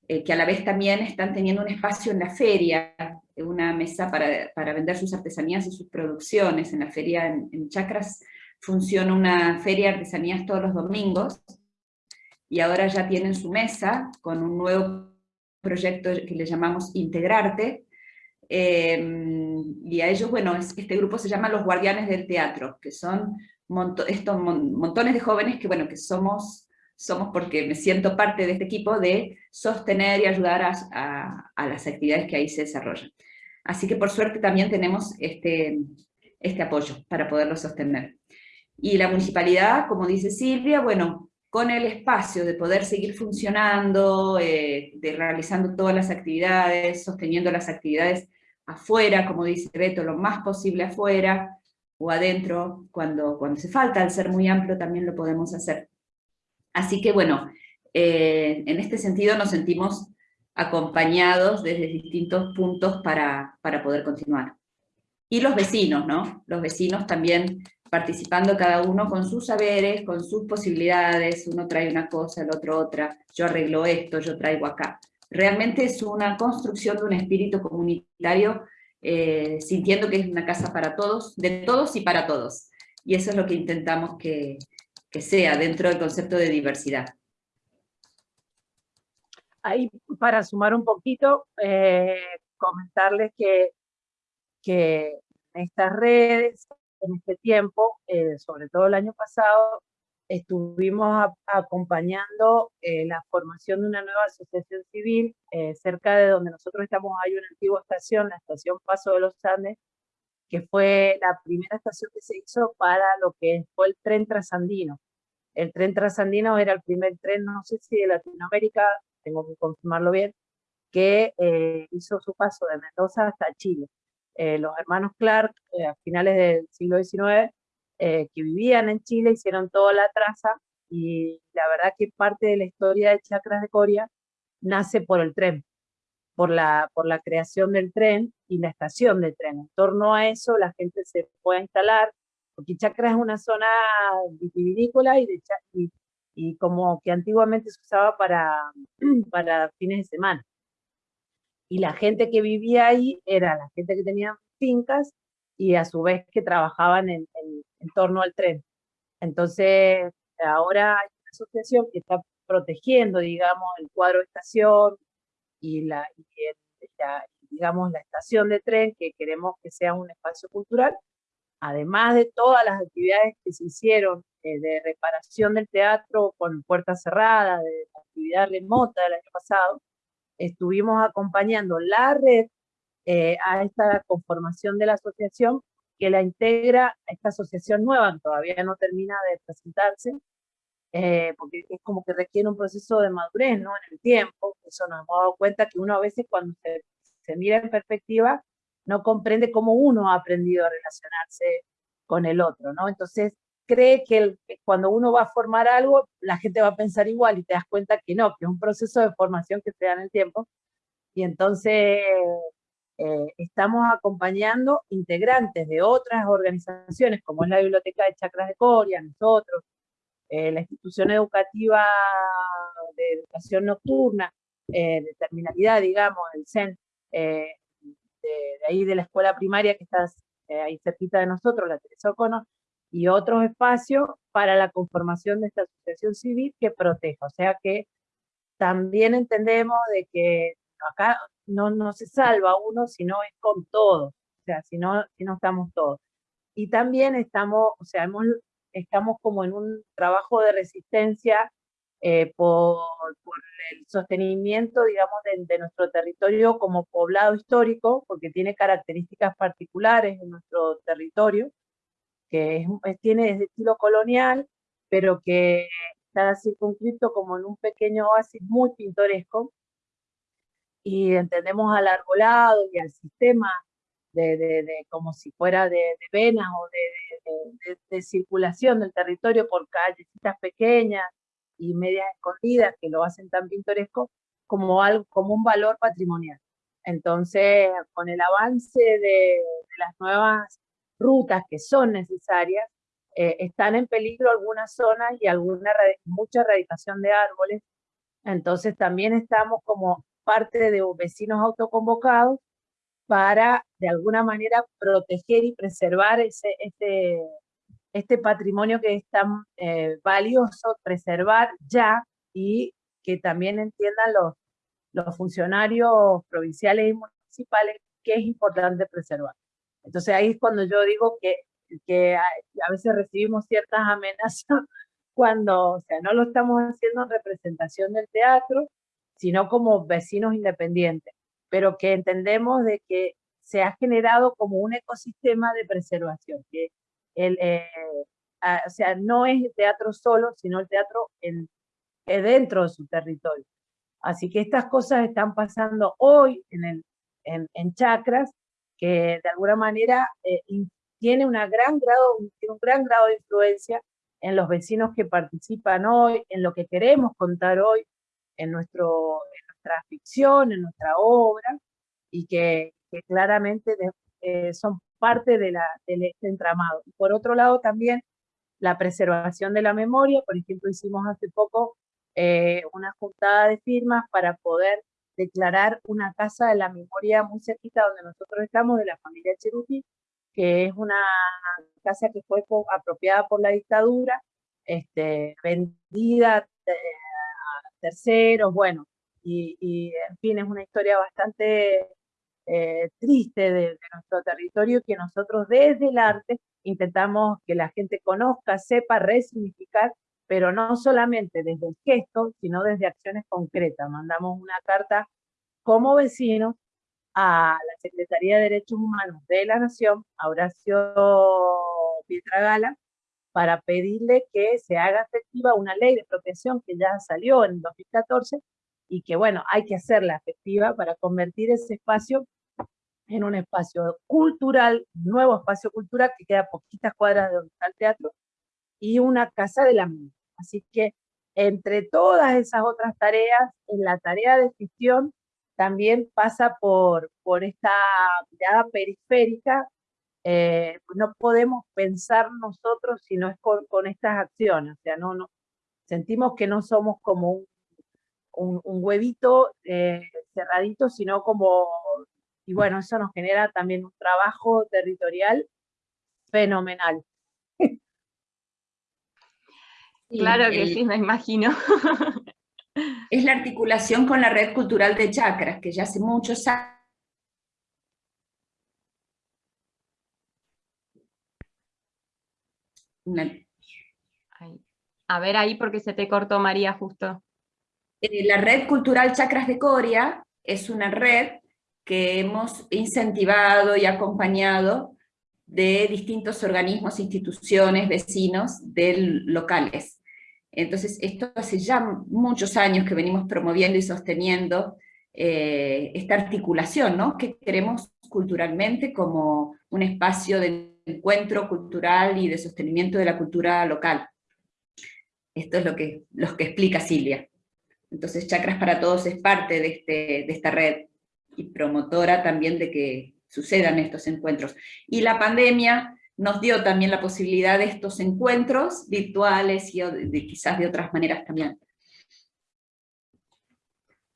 que a la vez también están teniendo un espacio en la feria, una mesa para, para vender sus artesanías y sus producciones en la feria en, en Chacras, funciona una feria de artesanías todos los domingos, y ahora ya tienen su mesa con un nuevo proyecto que le llamamos Integrarte, eh, y a ellos, bueno, este grupo se llama Los Guardianes del Teatro, que son estos montones de jóvenes que, bueno, que somos, somos porque me siento parte de este equipo de sostener y ayudar a, a las actividades que ahí se desarrollan. Así que por suerte también tenemos este, este apoyo para poderlo sostener. Y la municipalidad, como dice Silvia, bueno, con el espacio de poder seguir funcionando, eh, de realizando todas las actividades, sosteniendo las actividades afuera, como dice Beto, lo más posible afuera, o adentro, cuando, cuando hace falta, al ser muy amplio también lo podemos hacer. Así que bueno, eh, en este sentido nos sentimos acompañados desde distintos puntos para, para poder continuar. Y los vecinos, ¿no? Los vecinos también participando cada uno con sus saberes, con sus posibilidades, uno trae una cosa, el otro otra, yo arreglo esto, yo traigo acá. Realmente es una construcción de un espíritu comunitario, eh, sintiendo que es una casa para todos, de todos y para todos. Y eso es lo que intentamos que, sea dentro del concepto de diversidad. Ahí, para sumar un poquito, eh, comentarles que, que estas redes en este tiempo, eh, sobre todo el año pasado, estuvimos acompañando eh, la formación de una nueva asociación civil eh, cerca de donde nosotros estamos, hay una antigua estación, la estación Paso de los Andes, que fue la primera estación que se hizo para lo que fue el tren trasandino. El tren trasandino era el primer tren, no sé si de Latinoamérica, tengo que confirmarlo bien, que hizo su paso de Mendoza hasta Chile. Eh, los hermanos Clark, a finales del siglo XIX, que vivían en Chile, hicieron toda la traza y la verdad que parte de la historia de Chacras de Coria nace por el tren, por la, por la creación del tren y la estación del tren. En torno a eso la gente se puede instalar, porque Chacras es una zona vitivinícola y, de, y, y como que antiguamente se usaba para, para fines de semana. Y la gente que vivía ahí era la gente que tenía fincas y a su vez que trabajaban en, torno al tren. Entonces, ahora hay una asociación que está protegiendo, digamos, el cuadro de estación y, la, digamos, la estación de tren, que queremos que sea un espacio cultural, además de todas las actividades que se hicieron eh, de reparación del teatro con puertas cerradas, de actividad remota del año pasado, estuvimos acompañando la red eh, a esta conformación de la asociación que la integra esta asociación nueva, que todavía no termina de presentarse, eh, porque es como que requiere un proceso de madurez ¿no? en el tiempo, eso nos hemos dado cuenta que uno a veces cuando se, se mira en perspectiva, no comprende cómo uno ha aprendido a relacionarse con el otro, ¿no? Entonces cree que, cuando uno va a formar algo, la gente va a pensar igual y te das cuenta que no, que es un proceso de formación que se da en el tiempo. Y entonces eh, estamos acompañando integrantes de otras organizaciones, como es la Biblioteca de Chacras de Coria, nosotros, eh, la institución educativa de educación nocturna, eh, de terminalidad, digamos, el CEN, de, ahí de la escuela primaria que está ahí cerquita de nosotros, la Teresa O'Connor, y otros espacios para la conformación de esta asociación civil que proteja. O sea que también entendemos de que acá no, no se salva uno, sino es con todos, o sea, si no, si no estamos todos. Y también estamos, o sea, hemos, estamos como en un trabajo de resistencia eh, por, por, el sostenimiento, digamos, de, nuestro territorio como poblado histórico, porque tiene características particulares en nuestro territorio, que tiene estilo colonial, pero que está circunscrito como en un pequeño oasis muy pintoresco, y entendemos al arbolado y al sistema de, de, como si fuera de, venas o de, circulación del territorio por callecitas pequeñas y medias escondidas que lo hacen tan pintoresco como, algo, como un valor patrimonial. Entonces, con el avance de, las nuevas rutas que son necesarias, eh, están en peligro algunas zonas y alguna mucha erradicación de árboles. Entonces también estamos como parte de vecinos autoconvocados para, de alguna manera, proteger y preservar ese, este, este patrimonio que es tan eh, valioso, preservar ya y que también entiendan los, los funcionarios provinciales y municipales que es importante preservar. Entonces ahí es cuando yo digo que, que a, a veces recibimos ciertas amenazas cuando, o sea, no lo estamos haciendo en representación del teatro, sino como vecinos independientes, pero que entendemos de que se ha generado como un ecosistema de preservación, que el, eh, o sea, no es el teatro solo, sino el teatro en, dentro de su territorio. Así que estas cosas están pasando hoy en, el, en, en chacras, que de alguna manera eh, tiene una gran grado, un gran grado de influencia en los vecinos que participan hoy, en lo que queremos contar hoy, en, nuestro, en nuestra ficción, en nuestra obra, y que, claramente eh, son parte de, la, de este entramado. Por otro lado, también la preservación de la memoria, por ejemplo, hicimos hace poco eh, una juntada de firmas para poder declarar una casa de la memoria muy cerquita donde nosotros estamos, de la familia Cherukí, que es una casa que fue apropiada por la dictadura, este, vendida eh, terceros, bueno, y, en fin, es una historia bastante eh, triste de, nuestro territorio que nosotros desde el arte intentamos que la gente conozca, sepa resignificar, pero no solamente desde el gesto, sino desde acciones concretas. Mandamos una carta como vecinos a la Secretaría de Derechos Humanos de la Nación, a Horacio Pietragala, para pedirle que se haga efectiva una ley de expropiación que ya salió en 2014 y que, bueno, hay que hacerla efectiva para convertir ese espacio en un espacio cultural, nuevo espacio cultural que queda a poquitas cuadras de donde está el teatro, y una casa de la mina. Así que entre todas esas otras tareas, en la tarea de gestión también pasa por, por esta mirada periférica. Eh, no podemos pensar nosotros si no es con, estas acciones. O sea, no, sentimos que no somos como un, un, huevito eh, cerradito, sino como, y bueno, eso nos genera también un trabajo territorial fenomenal. Claro que sí, me imagino. es la articulación con la red cultural de chakras, que ya hace muchos años A ver ahí porque se te cortó María justo. Eh, la red cultural Chakras de Coria es una red que hemos incentivado y acompañado de distintos organismos, instituciones, vecinos del locales. Entonces, esto hace ya muchos años que venimos promoviendo y sosteniendo eh, esta articulación, ¿no? que queremos culturalmente como un espacio de encuentro cultural y de sostenimiento de la cultura local. Esto es lo que, lo que explica Silvia. Entonces, Chakras para Todos es parte de, este, de esta red y promotora también de que sucedan estos encuentros. Y la pandemia nos dio también la posibilidad de estos encuentros virtuales y quizás de otras maneras también.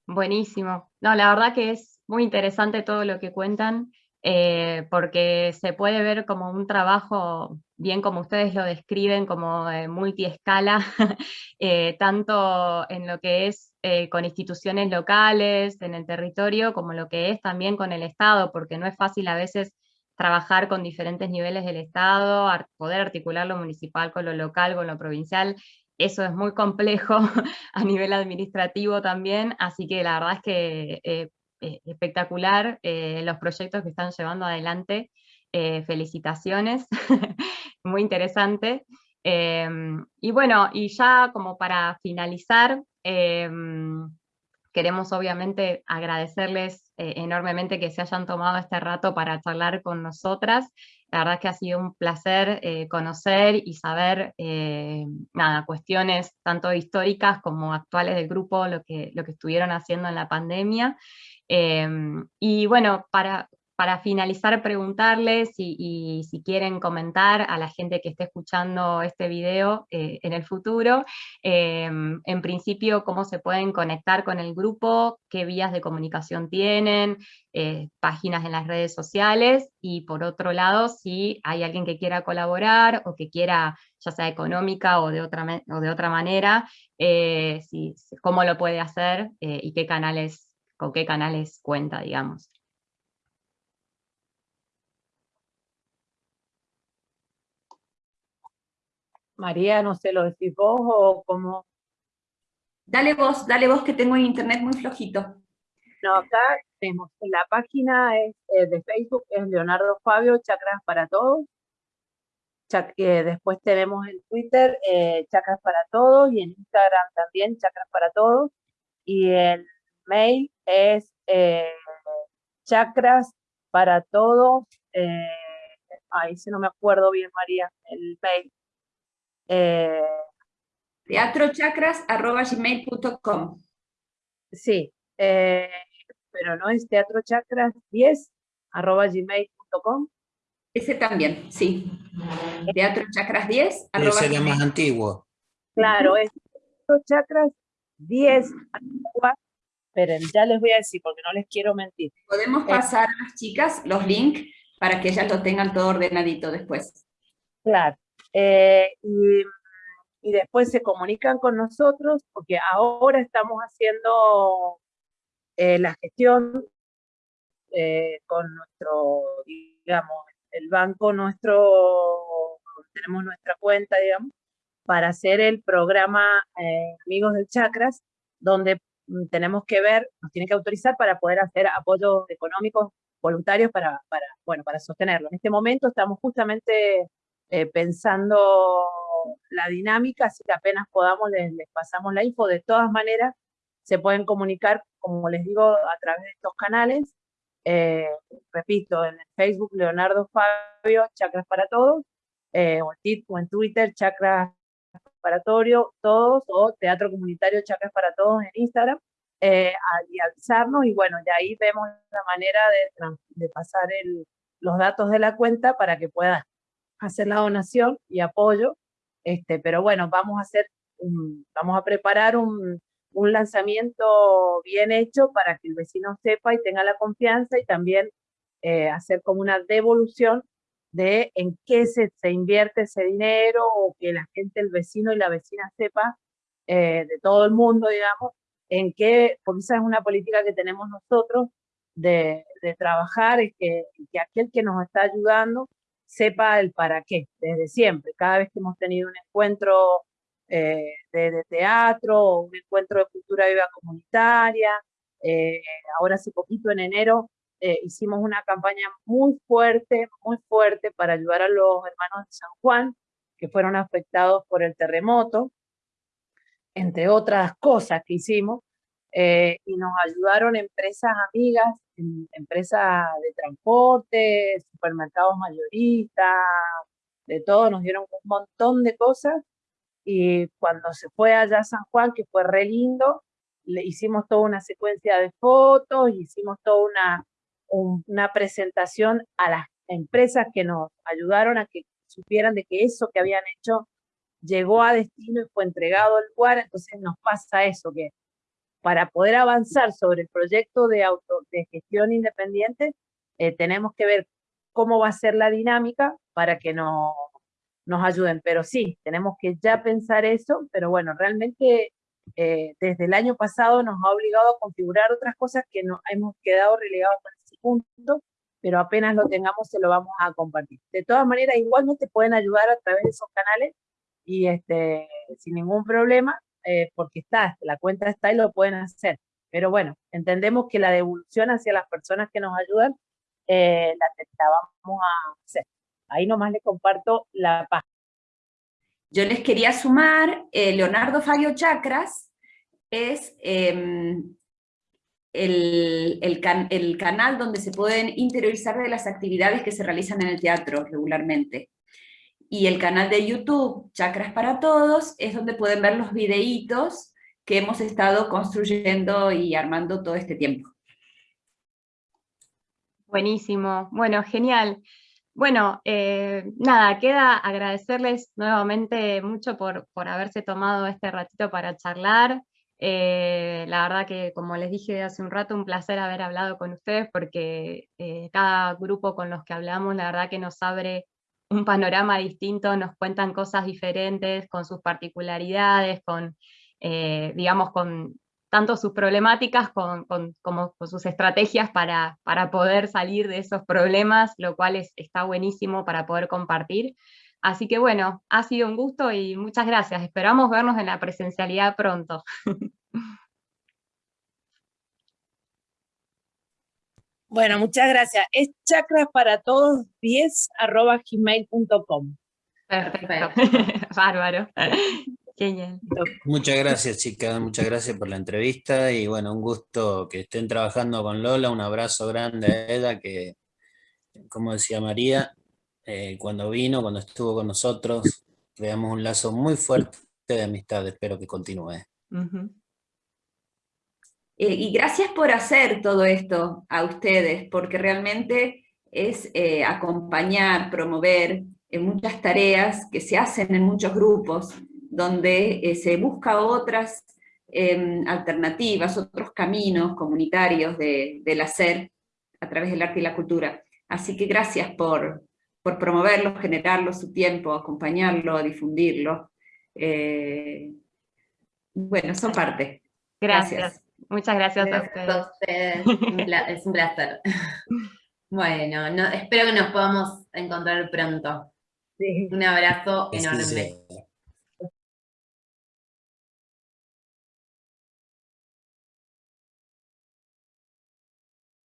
Buenísimo. No, la verdad que es muy interesante todo lo que cuentan, eh, porque se puede ver como un trabajo, bien como ustedes lo describen, como multiescala, eh, tanto en lo que es eh, con instituciones locales, en el territorio, como lo que es también con el Estado, porque no es fácil a veces trabajar con diferentes niveles del Estado, poder articular lo municipal con lo local, con lo provincial, eso es muy complejo a nivel administrativo también, así que la verdad es que eh, eh, espectacular eh, los proyectos que están llevando adelante, felicitaciones, muy interesante. Em, y bueno, y ya como para finalizar, em, Queremos obviamente agradecerles eh, enormemente que se hayan tomado este rato para charlar con nosotras. La verdad es que ha sido un placer eh, conocer y saber eh, nada, cuestiones tanto históricas como actuales del grupo, lo que, lo que estuvieron haciendo en la pandemia. y bueno, para, para finalizar, preguntarles y, si quieren comentar a la gente que esté escuchando este video eh, en el futuro, em, en principio, cómo se pueden conectar con el grupo, qué vías de comunicación tienen, eh, páginas en las redes sociales, y por otro lado, si hay alguien que quiera colaborar o que quiera, ya sea económica o de otra, o de otra manera, eh, cómo lo puede hacer y qué canales, con qué canales cuenta, digamos. María, no sé, ¿lo decís vos o cómo? Dale vos, dale vos que tengo internet muy flojito. No, acá tenemos, la página es, eh, de Facebook es Leonardo Fabio, Chakras para Todos. Eh, después tenemos en Twitter eh, Chakras para Todos y en Instagram también Chakras para Todos. Y el mail es Chakras para Todos. ahí si no me acuerdo bien, María, el mail. Eh, teatrochakras.gmail.com Sí, eh, pero no es teatrochakras10.gmail.com. Ese también, sí. Teatrochakras10. Ese es más antiguo. Claro, es teatrochakras10. Pero ya les voy a decir porque no les quiero mentir. Podemos eh, pasar a las chicas los links para que ellas lo tengan todo ordenadito después. Claro. Eh, y, después se comunican con nosotros, porque ahora estamos haciendo eh, la gestión eh, con nuestro, digamos, el banco nuestro, tenemos nuestra cuenta, digamos, para hacer el programa Amigos del Chakras, donde mm, tenemos que ver, nos tiene que autorizar para poder hacer apoyos económicos voluntarios para, bueno, para sostenerlo. En este momento estamos justamente eh, pensando la dinámica, así que apenas podamos les, pasamos la info. De todas maneras, se pueden comunicar, como les digo, a través de estos canales. Eh, repito, en Facebook, Leonardo Fabio, Chakras para Todos, eh, o, en, Twitter, Chakras para todos, o Teatro Comunitario Chakras para Todos en Instagram, eh, y avisarnos, y bueno, de ahí vemos la manera de, de pasar el, los datos de la cuenta para que puedan hacer la donación y apoyo, este, pero bueno, vamos a hacer, vamos a preparar un, un lanzamiento bien hecho para que el vecino sepa y tenga la confianza y también eh, hacer como una devolución de en qué se, se, invierte ese dinero o que la gente, el vecino y la vecina sepa eh, de todo el mundo, digamos, en qué, porque esa es una política que tenemos nosotros de, de trabajar, y que, que aquel que nos está ayudando sepa el para qué, desde siempre. Cada vez que hemos tenido un encuentro eh, de, teatro o un encuentro de cultura viva comunitaria, eh, ahora hace poquito en enero eh, hicimos una campaña muy fuerte, muy fuerte para ayudar a los hermanos de San Juan que fueron afectados por el terremoto, entre otras cosas que hicimos, y nos ayudaron empresas amigas, empresas de transporte, supermercados mayoristas, de todo, nos dieron un montón de cosas. Y cuando se fue allá a San Juan, que fue re lindo, le hicimos toda una secuencia de fotos, hicimos toda una, una presentación a las empresas que nos ayudaron a que supieran de que eso que habían hecho llegó a destino y fue entregado al lugar, entonces nos pasa eso, que para poder avanzar sobre el proyecto de, auto, de gestión independiente, eh, tenemos que ver cómo va a ser la dinámica para que no, nos ayuden. Pero sí, tenemos que ya pensar eso, pero bueno, realmente eh, desde el año pasado nos ha obligado a configurar otras cosas que no hemos quedado relegados con ese punto, pero apenas lo tengamos se lo vamos a compartir. De todas maneras, igualmente pueden ayudar a través de esos canales y este, sin ningún problema, eh, porque está, la cuenta está y lo pueden hacer. Pero bueno, entendemos que la devolución hacia las personas que nos ayudan eh, la, vamos a hacer. Ahí nomás les comparto la página. Yo les quería sumar, eh, Leonardo Fabio Chakras es em, el, el, canal donde se pueden interiorizar de las actividades que se realizan en el teatro regularmente. Y el canal de YouTube, Chakras para Todos, es donde pueden ver los videitos que hemos estado construyendo y armando todo este tiempo. Buenísimo, bueno, genial. Bueno, eh, nada, queda agradecerles nuevamente mucho por, por, haberse tomado este ratito para charlar. Eh, la verdad que, como les dije hace un rato, un placer haber hablado con ustedes porque eh, cada grupo con los que hablamos, la verdad que nos abre un panorama distinto, nos cuentan cosas diferentes, con sus particularidades, con, digamos, con tanto sus problemáticas como con sus estrategias para, para, poder salir de esos problemas, lo cual es, está buenísimo para poder compartir. Así que bueno, ha sido un gusto y muchas gracias. Esperamos vernos en la presencialidad pronto. Bueno, muchas gracias. Es chakras para todos 10 arroba gmail.com. Perfecto. Bárbaro. Muchas gracias chicas, muchas gracias por la entrevista y bueno, un gusto que estén trabajando con Lola, un abrazo grande a ella que, como decía María, eh, cuando vino, cuando estuvo con nosotros, creamos un lazo muy fuerte de amistad, espero que continúe. Eh, y gracias por hacer todo esto a ustedes, porque realmente es eh, acompañar, promover muchas tareas que se hacen en muchos grupos, donde eh, se busca otras em, alternativas, otros caminos comunitarios del hacer a través del arte y la cultura. Así que gracias por, por promoverlo, generarlo, su tiempo, acompañarlo, difundirlo. Eh, bueno, son parte. Gracias. Muchas gracias, a ustedes. es un placer. Bueno, espero que nos podamos encontrar pronto. Un abrazo enorme.